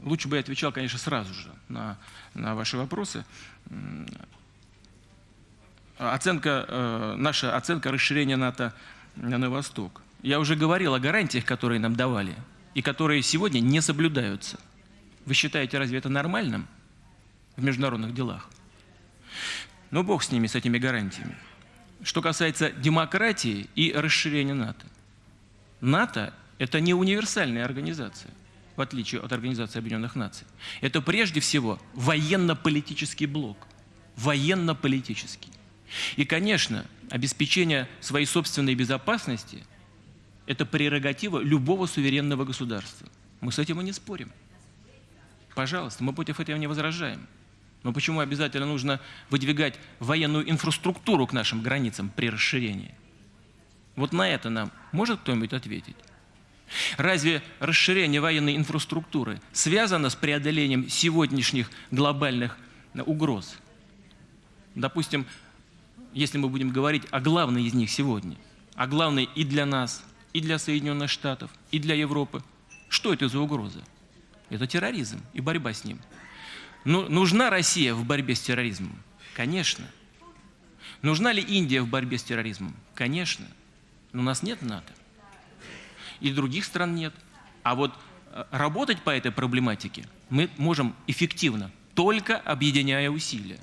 лучше бы я отвечал, конечно, сразу же на, на ваши вопросы. Оценка, э, наша оценка расширения НАТО на Восток. Я уже говорил о гарантиях, которые нам давали, и которые сегодня не соблюдаются. Вы считаете, разве это нормальным в международных делах? Ну, бог с ними, с этими гарантиями. Что касается демократии и расширения НАТО. НАТО – это не универсальная организация, в отличие от Организации Объединенных Наций. Это прежде всего военно-политический блок. Военно-политический. И, конечно, обеспечение своей собственной безопасности – это прерогатива любого суверенного государства. Мы с этим и не спорим. Пожалуйста, мы против этого не возражаем. Но почему обязательно нужно выдвигать военную инфраструктуру к нашим границам при расширении? Вот на это нам может кто-нибудь ответить? Разве расширение военной инфраструктуры связано с преодолением сегодняшних глобальных угроз? Допустим, если мы будем говорить о главной из них сегодня, о главной и для нас, и для Соединенных Штатов, и для Европы. Что это за угроза? Это терроризм и борьба с ним. Ну, нужна Россия в борьбе с терроризмом? Конечно. Нужна ли Индия в борьбе с терроризмом? Конечно. Но у нас нет НАТО. И других стран нет. А вот э, работать по этой проблематике мы можем эффективно, только объединяя усилия.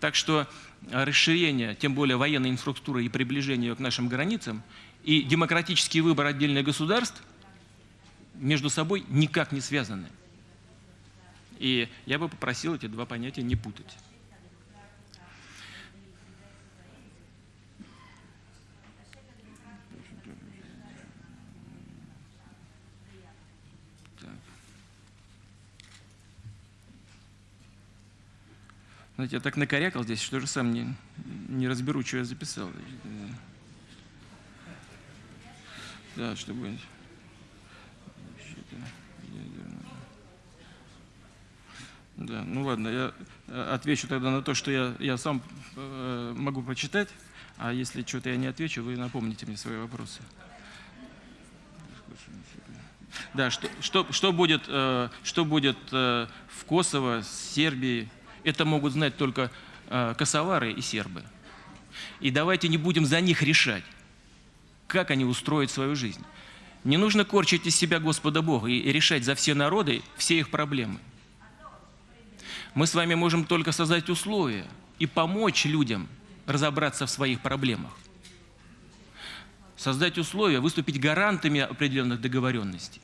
Так что расширение, тем более военной инфраструктуры и приближение к нашим границам и демократический выбор отдельных государств между собой никак не связаны. И я бы попросил эти два понятия не путать. Знаете, я так накорякал здесь, что же сам не, не разберу, что я записал. Да, чтобы... Да, ну ладно, я э, отвечу тогда на то, что я, я сам э, могу прочитать, а если что-то я не отвечу, вы напомните мне свои вопросы. Да, что, что, что будет, э, что будет э, в Косово, Сербии, это могут знать только э, косовары и сербы. И давайте не будем за них решать, как они устроят свою жизнь. Не нужно корчить из себя Господа Бога и решать за все народы все их проблемы. Мы с вами можем только создать условия и помочь людям разобраться в своих проблемах. Создать условия, выступить гарантами определенных договоренностей.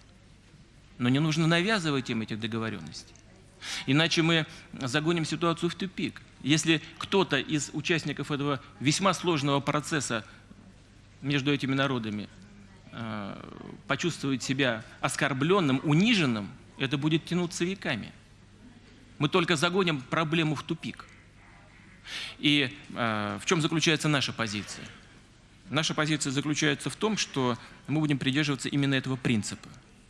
Но не нужно навязывать им этих договоренностей. Иначе мы загоним ситуацию в тупик. Если кто-то из участников этого весьма сложного процесса между этими народами э, почувствует себя оскорбленным, униженным, это будет тянуться веками. Мы только загоним проблему в тупик. И э, в чем заключается наша позиция? Наша позиция заключается в том, что мы будем придерживаться именно этого принципа.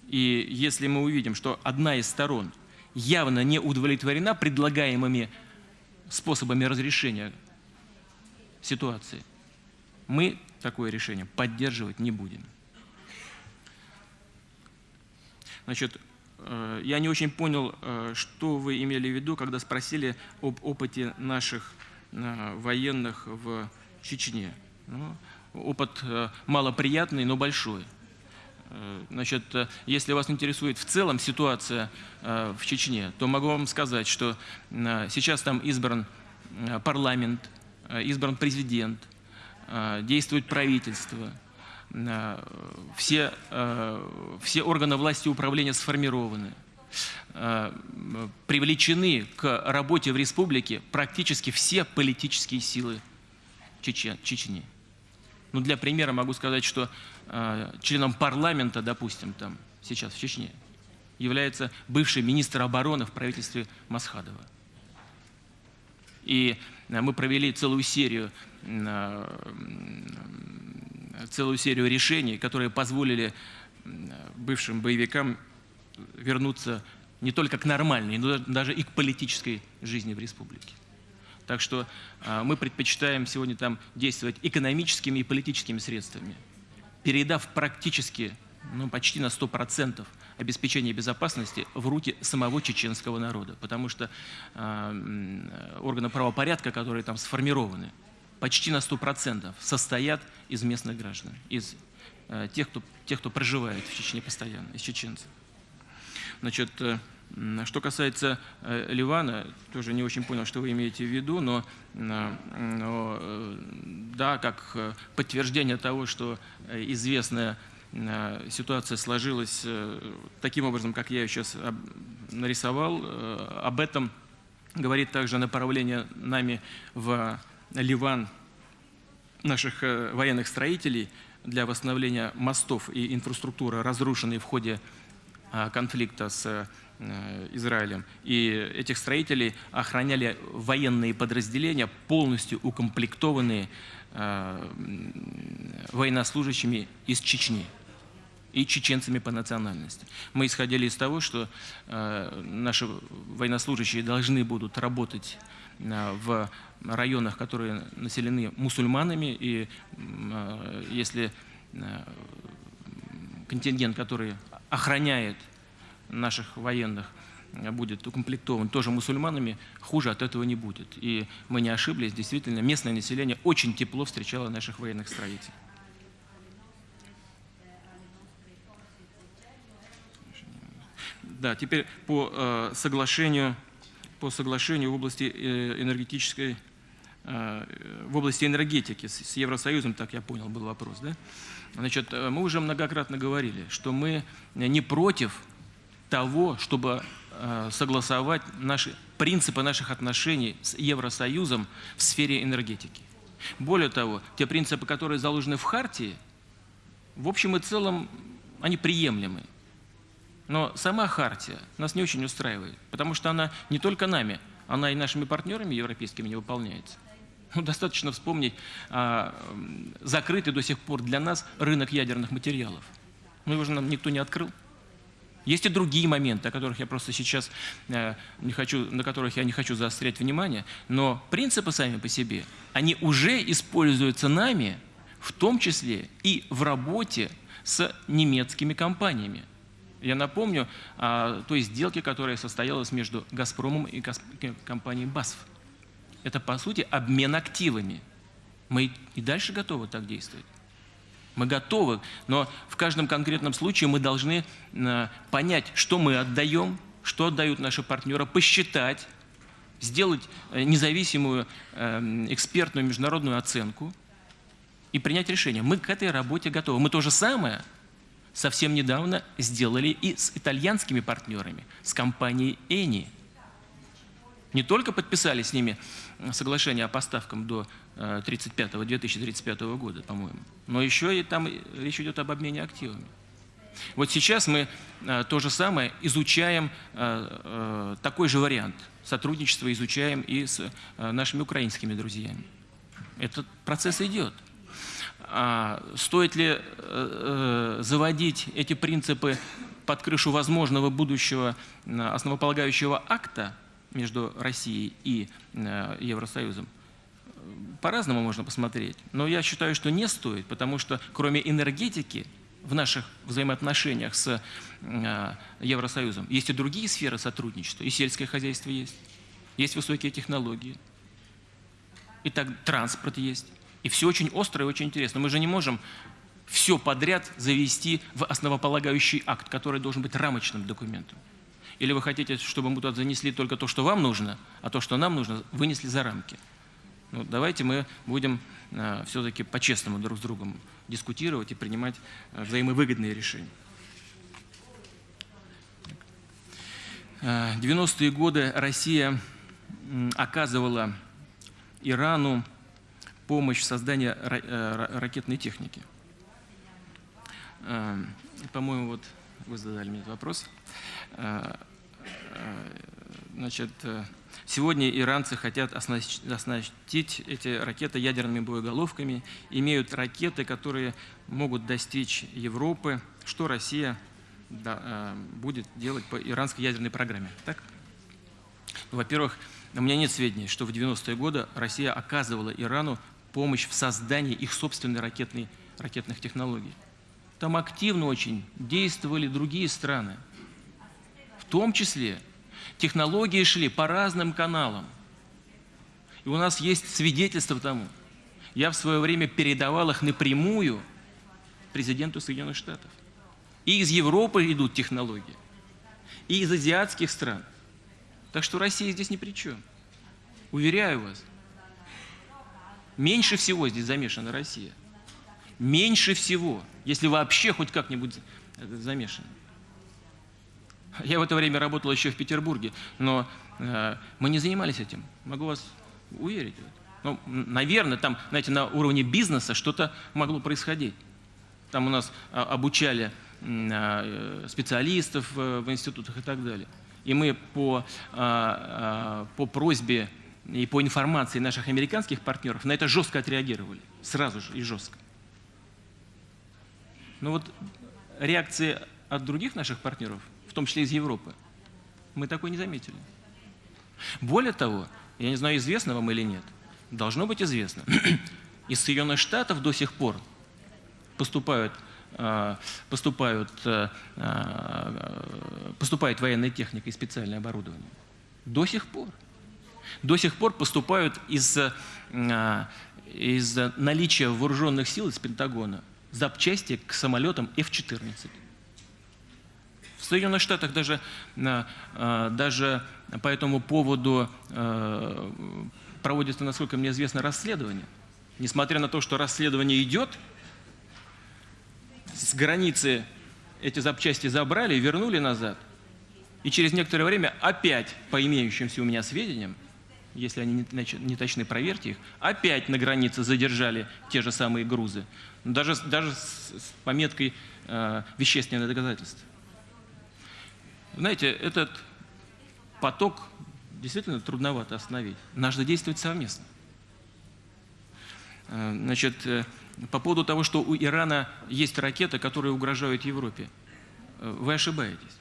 И если мы увидим, что одна из сторон явно не удовлетворена предлагаемыми способами разрешения ситуации, мы такое решение поддерживать не будем. Значит, э, я не очень понял, э, что вы имели в виду, когда спросили об опыте наших э, военных в Чечне. Ну, опыт малоприятный, но большой. Значит, если вас интересует в целом ситуация в Чечне, то могу вам сказать, что сейчас там избран парламент, избран президент, действует правительство – Э, все, э, все органы власти и управления сформированы, э, привлечены к работе в республике практически все политические силы Чечни. Ну, для примера могу сказать, что членом парламента, допустим, там сейчас в Чечне, является бывший министр обороны в правительстве Масхадова. И мы провели целую серию целую серию решений, которые позволили бывшим боевикам вернуться не только к нормальной, но даже и к политической жизни в республике. Так что а, мы предпочитаем сегодня там действовать экономическими и политическими средствами, передав практически, ну, почти на 100% обеспечение безопасности в руки самого чеченского народа. Потому что э, органы правопорядка, которые там сформированы, почти на 100% состоят из местных граждан, из э, тех, кто, тех, кто проживает в Чечне постоянно, из чеченцев. Значит, э, что касается э, Ливана, тоже не очень понял, что вы имеете в виду, но, э, но э, да, как э, подтверждение того, что э, известная ситуация сложилась э, таким образом, как я ее сейчас нарисовал, э, об этом говорит также направление нами в Ливан наших э, военных строителей для восстановления мостов и инфраструктуры, разрушенной в ходе конфликта с э, Израилем. И этих строителей охраняли военные подразделения, полностью укомплектованные э, военнослужащими из Чечни и чеченцами по национальности. Мы исходили из того, что наши военнослужащие должны будут работать в районах, которые населены мусульманами, и э, если э, контингент, который охраняет наших военных, будет укомплектован тоже мусульманами, хуже от этого не будет. И мы не ошиблись, действительно, местное население очень тепло встречало наших военных строителей. Да, теперь по э, соглашению по соглашению в области э, энергетической, э, в области энергетики с Евросоюзом, так я понял, был вопрос, да? Значит, мы уже многократно говорили, что мы не против того, чтобы согласовать наши принципы наших отношений с Евросоюзом в сфере энергетики. Более того, те принципы, которые заложены в Хартии, в общем и целом, они приемлемы. Но сама хартия нас не очень устраивает, потому что она не только нами, она и нашими партнерами европейскими не выполняется. Ну, достаточно вспомнить а, закрытый до сих пор для нас рынок ядерных материалов. Ну, его же нам никто не открыл. Есть и другие моменты, о которых я просто сейчас э, не хочу, на которых я не хочу заострять внимание, но принципы сами по себе, они уже используются нами, в том числе и в работе с немецкими компаниями. Я напомню о той сделке, которая состоялась между «Газпромом» и компанией «Басф». Это, по сути, обмен активами. Мы и дальше готовы так действовать. Мы готовы, но в каждом конкретном случае мы должны э, понять, что мы отдаем, что отдают наши партнеры, посчитать, сделать э, независимую э, экспертную международную оценку и принять решение. Мы к этой работе готовы. Мы то же самое совсем недавно сделали и с итальянскими партнерами, с компанией Eni. Не только подписали с ними соглашение о поставках до 35 2035 года, по-моему. Но еще и там речь идет об обмене активами. Вот сейчас мы э, то же самое изучаем, э, э, такой же вариант сотрудничества изучаем и с нашими украинскими друзьями. Этот процесс идет. А стоит ли заводить эти принципы под крышу возможного будущего основополагающего акта между Россией и Евросоюзом? по-разному можно посмотреть, но я считаю, что не стоит, потому что кроме энергетики в наших взаимоотношениях с э, Евросоюзом есть и другие сферы сотрудничества, и сельское хозяйство есть, есть высокие технологии, и так транспорт есть, и все очень остро и очень интересно. Мы же не можем все подряд завести в основополагающий акт, который должен быть рамочным документом. Или вы хотите, чтобы мы туда занесли только то, что вам нужно, а то, что нам нужно, вынесли за рамки. Ну, давайте мы будем э, все-таки по-честному друг с другом дискутировать и принимать э, взаимовыгодные решения. 90-е э, годы Россия оказывала Ирану помощь в создании ракетной техники. По-моему, вот вы задали мне этот вопрос. Значит, Сегодня иранцы хотят оснастить эти ракеты ядерными боеголовками, имеют ракеты, которые могут достичь Европы, что Россия э, будет делать по иранской ядерной программе. Так? Во-первых, у меня нет сведений, что в 90-е годы Россия оказывала Ирану помощь в создании их собственной ракетной, ракетных технологий. Там активно очень действовали другие страны, в том числе Технологии шли по разным каналам. И у нас есть свидетельство тому. Я в свое время передавал их напрямую президенту Соединенных Штатов. И из Европы идут технологии, и из азиатских стран. Так что Россия здесь ни при чем. Уверяю вас. Меньше всего здесь замешана Россия. Меньше всего, если вообще хоть как-нибудь замешана. Я в это время работал еще в Петербурге, но э, мы не занимались этим. Могу вас уверить. Ну, наверное, там, знаете, на уровне бизнеса что-то могло происходить. Там у нас а, обучали а, специалистов э, в институтах и так далее. И мы по, а, по просьбе и по информации наших американских партнеров на это жестко отреагировали. Сразу же и жестко. Но вот реакции от других наших партнеров – том числе из Европы. Мы такой не заметили. Более того, я не знаю, известно вам или нет, должно быть известно, [clears throat] из Соединенных Штатов до сих пор поступают, а, поступают, а, а, поступает военная техника и специальное оборудование. До сих пор. До сих пор поступают из, из наличия вооруженных сил из Пентагона запчасти к самолетам F-14. Соединенных Штатах даже, а, даже по этому поводу проводится, насколько мне известно, расследование. Несмотря на то, что расследование идет, с границы эти запчасти забрали вернули назад. И через некоторое время опять, по имеющимся у меня сведениям, если они не точны, проверьте их, опять на границе задержали те же самые грузы, даже, даже с, с пометкой э, «вещественное доказательство». Знаете, этот поток действительно трудновато остановить. Нужно действовать совместно. Э, значит, э, по поводу того, что у Ирана есть ракеты, которые угрожают Европе, э, вы ошибаетесь.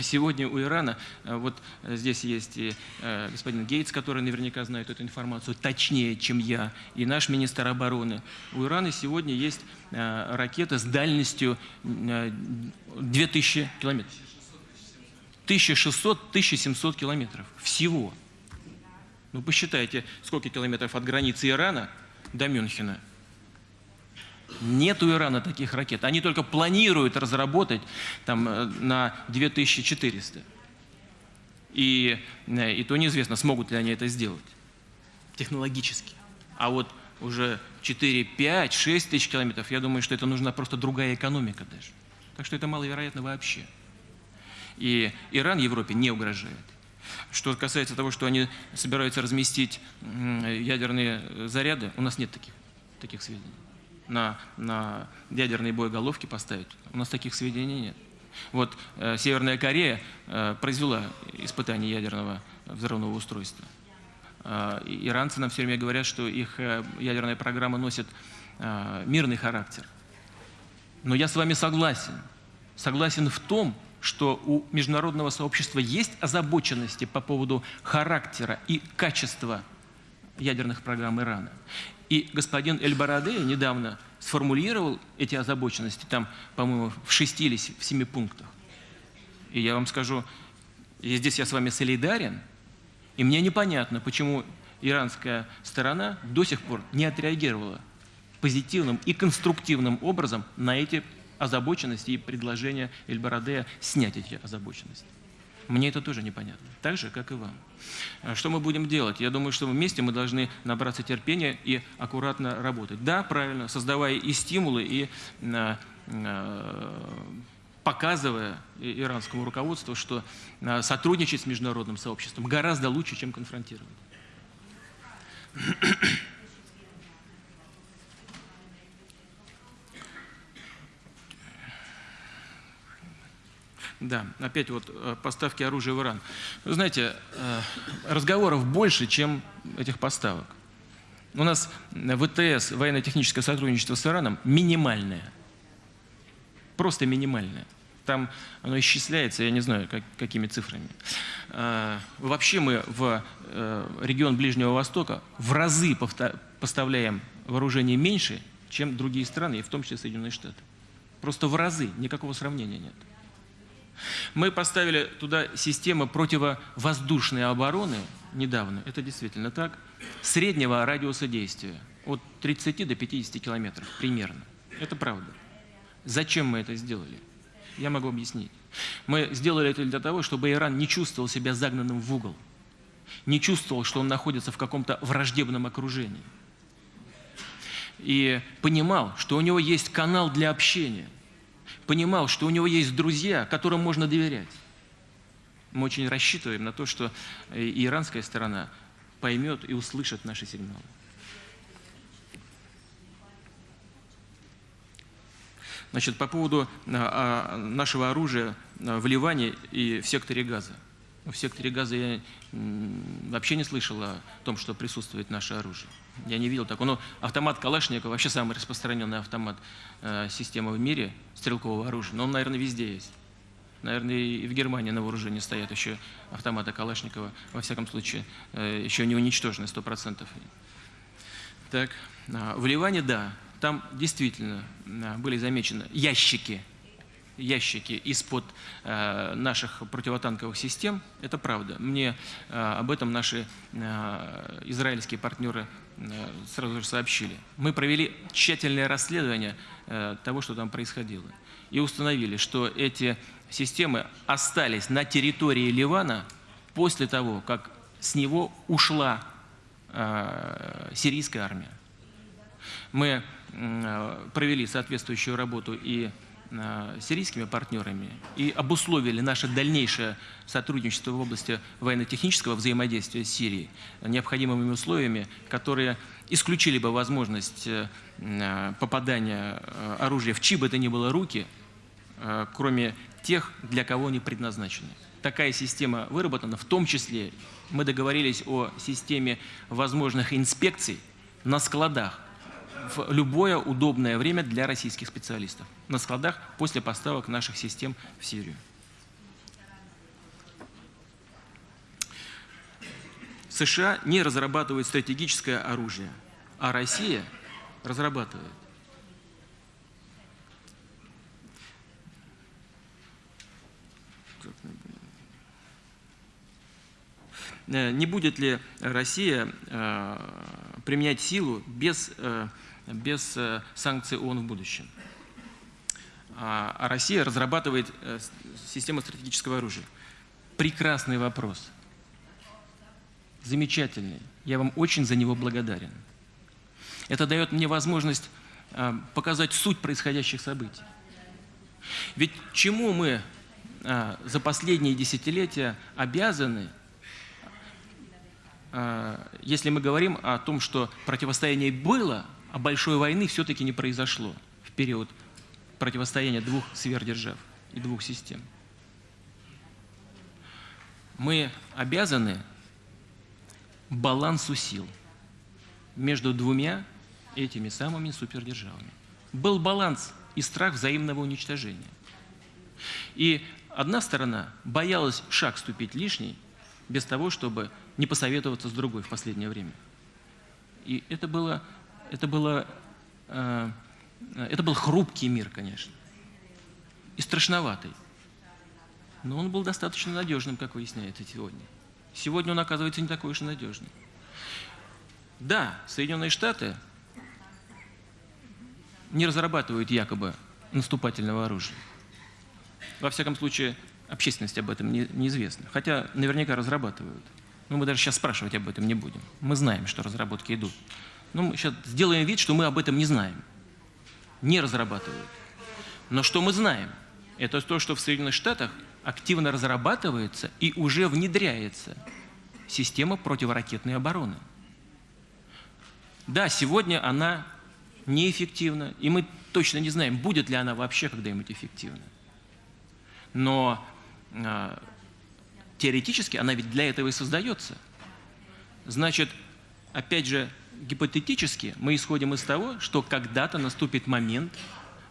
Сегодня у Ирана, э, вот здесь есть и э, господин Гейтс, который наверняка знает эту информацию точнее, чем я, и наш министр обороны. У Ирана сегодня есть э, ракета с дальностью 2000 километров. 1600-1700 километров всего. Ну посчитайте, сколько километров от границы Ирана до Мюнхена – нет у Ирана таких ракет. Они только планируют разработать там, э, на 2400. И, э, и то неизвестно, смогут ли они это сделать технологически. А вот уже 4, 5, 6 тысяч километров, я думаю, что это нужна просто другая экономика даже. Так что это маловероятно вообще. И Иран Европе не угрожает. Что касается того, что они собираются разместить ядерные заряды, у нас нет таких, таких сведений на, на ядерные боеголовки поставить. У нас таких сведений нет. Вот э, Северная Корея э, произвела испытание ядерного взрывного устройства. Э, иранцы нам все время говорят, что их э, ядерная программа носит э, мирный характер. Но я с вами согласен. Согласен в том, что у международного сообщества есть озабоченности по поводу характера и качества ядерных программ Ирана. И господин Эль-Бараде недавно сформулировал эти озабоченности, там, по-моему, в шести или в семи пунктах. И я вам скажу, и здесь я с вами солидарен, и мне непонятно, почему иранская сторона до сих пор не отреагировала позитивным и конструктивным образом на эти озабоченности и предложения Эль-Барадея снять эти озабоченности. Мне это тоже непонятно, так же, как и вам. А что мы будем делать? Я думаю, что вместе мы должны набраться терпения и аккуратно работать. Да, правильно, создавая и стимулы, и а, а, показывая иранскому руководству, что сотрудничать с международным сообществом гораздо лучше, чем конфронтировать. Да, опять вот э, поставки оружия в Иран. Вы знаете, э, разговоров больше, чем этих поставок. У нас ВТС, военно-техническое сотрудничество с Ираном, минимальное. Просто минимальное. Там оно исчисляется, я не знаю, как, какими цифрами. Э, вообще мы в регион Ближнего Востока в разы поставляем вооружение меньше, чем другие страны, и в том числе Соединенные Штаты. Просто в разы, никакого сравнения нет. Мы поставили туда систему противовоздушной обороны недавно, это действительно так, среднего радиуса действия, от 30 до 50 километров примерно. Это правда. Зачем мы это сделали? Я могу объяснить. Мы сделали это для того, чтобы Иран не чувствовал себя загнанным в угол, не чувствовал, что он находится в каком-то враждебном окружении. И понимал, что у него есть канал для общения – понимал, что у него есть друзья, которым можно доверять. Мы очень рассчитываем на то, что и иранская сторона поймет и услышит наши сигналы. Значит, по поводу а, а, нашего оружия а, в Ливане и в секторе Газа. В секторе Газа я вообще не слышал о том, что присутствует наше оружие. Я не видел такого. Но автомат Калашникова вообще самый распространенный автомат э, системы в мире стрелкового оружия. Но он, наверное, везде есть. Наверное, и в Германии на вооружении стоят еще автоматы Калашникова. Во всяком случае, э, еще не уничтожены 100%. Так, э, в Ливане, да, там действительно э, были замечены ящики ящики из-под э, наших противотанковых систем, это правда. Мне э, об этом наши э, израильские партнеры сразу же сообщили. Мы провели тщательное расследование э, того, что там происходило, и установили, что эти системы остались на территории Ливана после того, как с него ушла э, сирийская армия. Мы э, провели соответствующую работу и Э, сирийскими партнерами и обусловили наше дальнейшее сотрудничество в области военно-технического взаимодействия с Сирией необходимыми условиями, которые исключили бы возможность э, попадания э, оружия в чьи бы то ни было руки, кроме тех, для кого они предназначены. Такая система выработана, в том числе мы договорились о системе возможных инспекций на складах в любое удобное время для российских специалистов на складах после поставок наших систем в Сирию. США не разрабатывают стратегическое оружие, а Россия разрабатывает. Э, не будет ли Россия э, применять силу без э, без санкций ООН в будущем? А, а Россия разрабатывает систему стратегического оружия. Прекрасный вопрос. Замечательный. Я вам очень за него благодарен. Это дает мне возможность показать суть происходящих событий. Ведь чему мы за последние десятилетия обязаны – если мы говорим о том, что противостояние было, большой войны все-таки не произошло в период противостояния двух сверхдержав и двух систем. Мы обязаны балансу сил между двумя этими самыми супердержавами. Был баланс и страх взаимного уничтожения. И одна сторона боялась шаг ступить лишний, без того, чтобы не посоветоваться с другой в последнее время. И это было, это было, э, это был хрупкий мир, конечно, и страшноватый. Но он был достаточно надежным, как выясняется сегодня. Сегодня он оказывается не такой уж и надежным. Да, Соединенные Штаты не разрабатывают якобы наступательного оружия. Во всяком случае, общественности об этом не, неизвестно. Хотя наверняка разрабатывают. Но мы даже сейчас спрашивать об этом не будем. Мы знаем, что разработки идут. Но мы сейчас сделаем вид, что мы об этом не знаем. Не разрабатывают. Но что мы знаем? Это то, что в Соединенных Штатах активно разрабатывается и уже внедряется система противоракетной обороны. Да, сегодня она неэффективна, и мы точно не знаем, будет ли она вообще когда-нибудь эффективна. Но а, теоретически она ведь для этого и создается. Значит, опять же, гипотетически мы исходим из того, что когда-то наступит момент,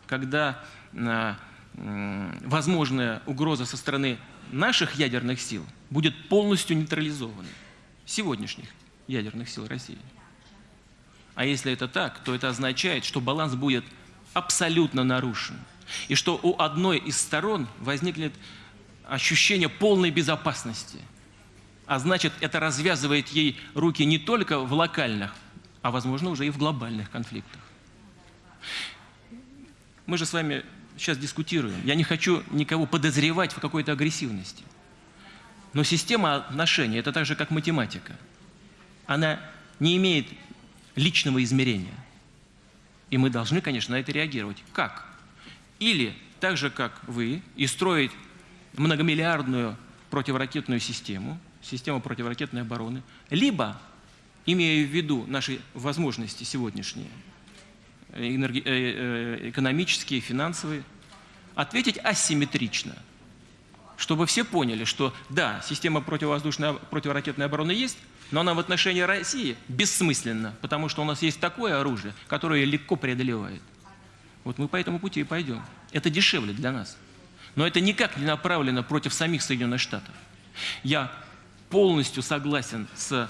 когда а, возможная угроза со стороны наших ядерных сил будет полностью нейтрализована, сегодняшних ядерных сил России. А если это так, то это означает, что баланс будет абсолютно нарушен. И что у одной из сторон возникнет ощущение полной безопасности. А значит, это развязывает ей руки не только в локальных, а возможно уже и в глобальных конфликтах. Мы же с вами сейчас дискутируем. Я не хочу никого подозревать в какой-то агрессивности. Но система отношений – это так же, как математика. Она не имеет личного измерения. И мы должны, конечно, на это реагировать. Как? Или так же, как вы, и строить многомиллиардную противоракетную систему, систему противоракетной обороны, либо, имея в виду наши возможности сегодняшние, э, э, экономические, финансовые, ответить асимметрично, чтобы все поняли, что да, система противовоздушной противоракетной обороны есть, но она в отношении России бессмысленна, потому что у нас есть такое оружие, которое легко преодолевает. Вот мы по этому пути и пойдем. Это дешевле для нас. Но это никак не направлено против самих Соединенных Штатов. Я полностью согласен с,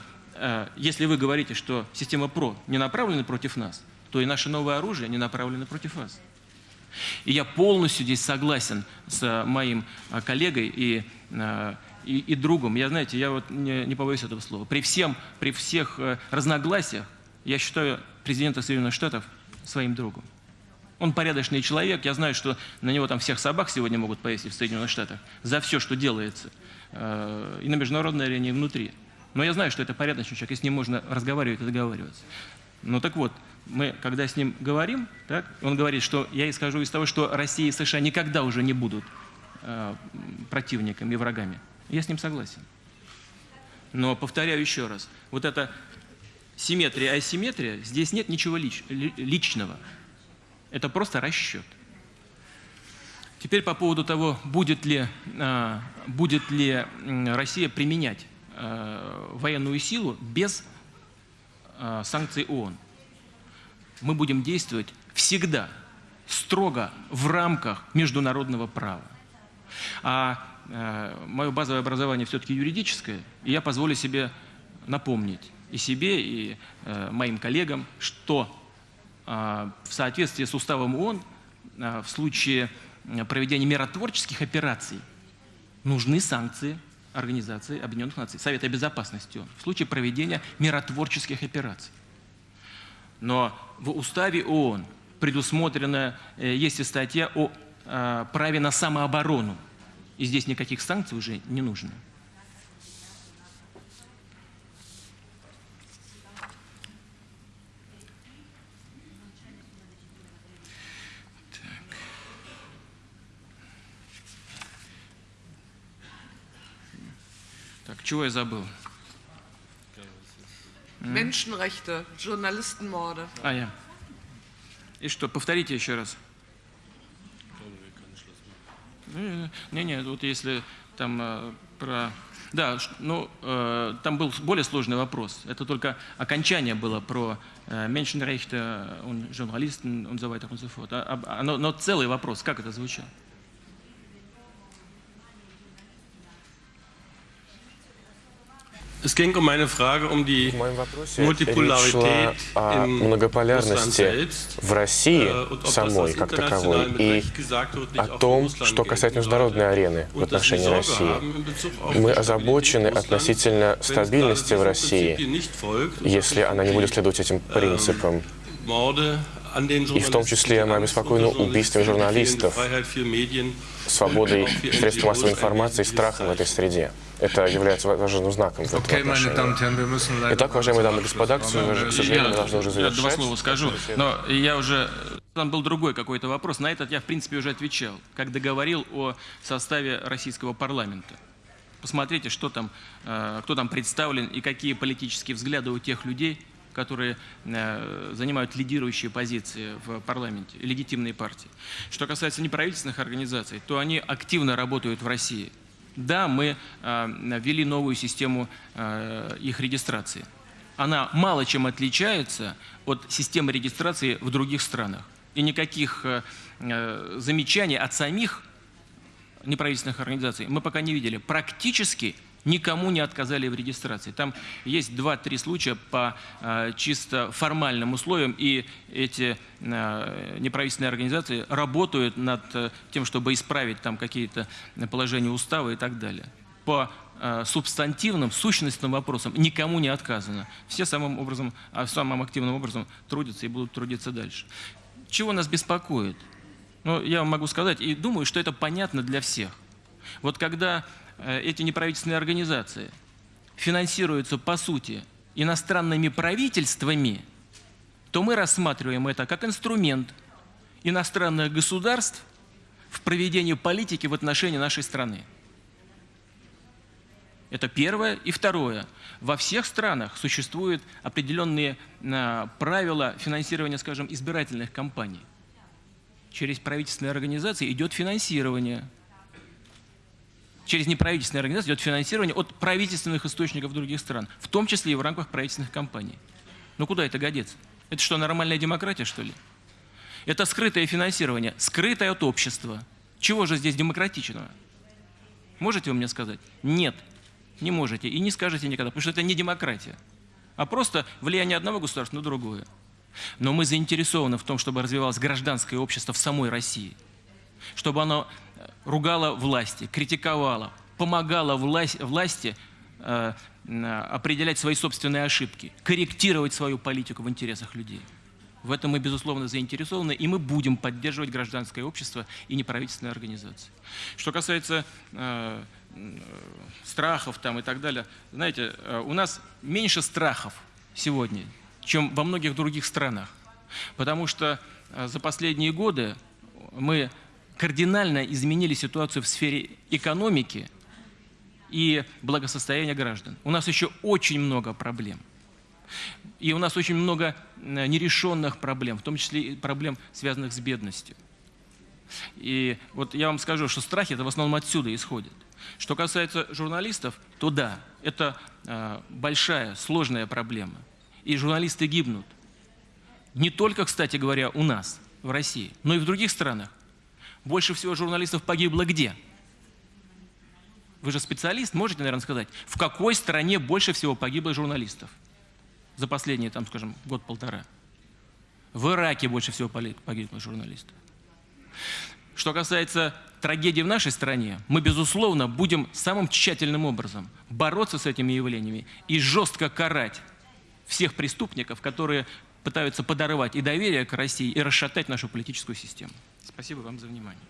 если вы говорите, что система ПРО не направлена против нас, то и наше новое оружие не направлено против вас. И я полностью здесь согласен с моим э, коллегой и, э, и, и другом. Я, знаете, я вот не, не побоюсь этого слова. При, всем, при всех э, разногласиях я считаю президента Соединенных Штатов своим другом. Он порядочный человек, я знаю, что на него там всех собак сегодня могут повесить в Соединенных Штатах за все, что делается э, и на международной арене, и внутри. Но я знаю, что это порядочный человек, и с ним можно разговаривать и договариваться. Ну так вот, мы, когда с ним говорим, так, он говорит, что я исхожу из того, что Россия и США никогда уже не будут э, противниками и врагами. Я с ним согласен. Но повторяю еще раз, вот эта симметрия, асимметрия, здесь нет ничего лич, личного. Это просто расчет. Теперь по поводу того, будет ли, а, будет ли Россия применять военную силу без а, санкций ООН. Мы будем действовать всегда строго в рамках международного права. А мое базовое образование все-таки юридическое, и я позволю себе напомнить и себе, и э, моим коллегам, что э, в соответствии с уставом ООН э, в случае проведения миротворческих операций нужны санкции Организации Объединенных Наций, Совета Безопасности ООН, в случае проведения миротворческих операций. Но в уставе ООН предусмотрена, э, есть и статья о э, праве на самооборону. И здесь никаких санкций уже не нужно. Так, чего я забыл? Menschenrechte, Journalistenmorde. А, я. И что, повторите еще раз. Не-не, вот если там э, про... Да, ну, э, там был более сложный вопрос. Это только окончание было про э, Menschenrechte und Journalisten und so weiter und so fort. А, а, но, но целый вопрос, как это звучало? Es ging um eine Frage um die Multipolarität о многополярности в России äh, самой как таковой и о том, что касается международной арены в отношении России. Мы озабочены относительно стабильности в России, если она не будет следовать этим ähm, принципам. И в том числе мы обеспокоены убийством журналистов, свободой средств массовой информации и страхом в этой среде. Это является важным знаком в этом отношении. Итак, уважаемые дамы и господа, к сожалению, сожалению, мы должны уже я два завершать. слова скажу, но я уже... Там был другой какой-то вопрос. На этот я, в принципе, уже отвечал, когда говорил о составе российского парламента. Посмотрите, что там, э, кто там представлен и какие политические взгляды у тех людей, которые э, занимают лидирующие позиции в парламенте, легитимные партии. Что касается неправительственных организаций, то они активно работают в России. Да, мы э, ввели новую систему э, их регистрации. Она мало чем отличается от системы регистрации в других странах. И никаких э, замечаний от самих неправительственных организаций мы пока не видели. Практически никому не отказали в регистрации. Там есть два-три случая по э, чисто формальным условиям, и эти э, неправительственные организации работают над э, тем, чтобы исправить там какие-то положения устава и так далее. По субстантивным, сущностным вопросам никому не отказано. Все самым, образом, а самым активным образом трудятся и будут трудиться дальше. Чего нас беспокоит? Ну, я вам могу сказать, и думаю, что это понятно для всех. Вот когда эти неправительственные организации финансируются, по сути, иностранными правительствами, то мы рассматриваем это как инструмент иностранных государств в проведении политики в отношении нашей страны. Это первое. И второе. Во всех странах существуют определенные э, правила финансирования, скажем, избирательных кампаний. Через правительственные организации идет финансирование. Через неправительственные организации идет финансирование от правительственных источников других стран, в том числе и в рамках правительственных кампаний. Ну куда это годится? Это что, нормальная демократия, что ли? Это скрытое финансирование, скрытое от общества. Чего же здесь демократичного? Можете вы мне сказать? Нет, не можете и не скажете никогда, потому что это не демократия, а просто влияние одного государства на другое. Но мы заинтересованы в том, чтобы развивалось гражданское общество в самой России, чтобы оно ругало власти, критиковало, помогало власть, власти э, определять свои собственные ошибки, корректировать свою политику в интересах людей. В этом мы, безусловно, заинтересованы, и мы будем поддерживать гражданское общество и неправительственные организации. Что касается э, страхов там и так далее, знаете, э, у нас меньше страхов сегодня, чем во многих других странах. Потому что э, за последние годы мы кардинально изменили ситуацию в сфере экономики и благосостояния граждан. У нас еще очень много проблем. И у нас очень много э, нерешенных проблем, в том числе и проблем, связанных с бедностью. И вот я вам скажу, что страхи это в основном отсюда исходят. Что касается журналистов, то да, это э, большая, сложная проблема. И журналисты гибнут. Не только, кстати говоря, у нас, в России, но и в других странах. Больше всего журналистов погибло где? Вы же специалист, можете, наверное, сказать, в какой стране больше всего погибло журналистов за последние, там, скажем, год-полтора? В Ираке больше всего погибло журналистов. Что касается трагедии в нашей стране, мы, безусловно, будем самым тщательным образом бороться с этими явлениями и жестко карать всех преступников, которые пытаются подорвать и доверие к России, и расшатать нашу политическую систему. Спасибо вам за внимание.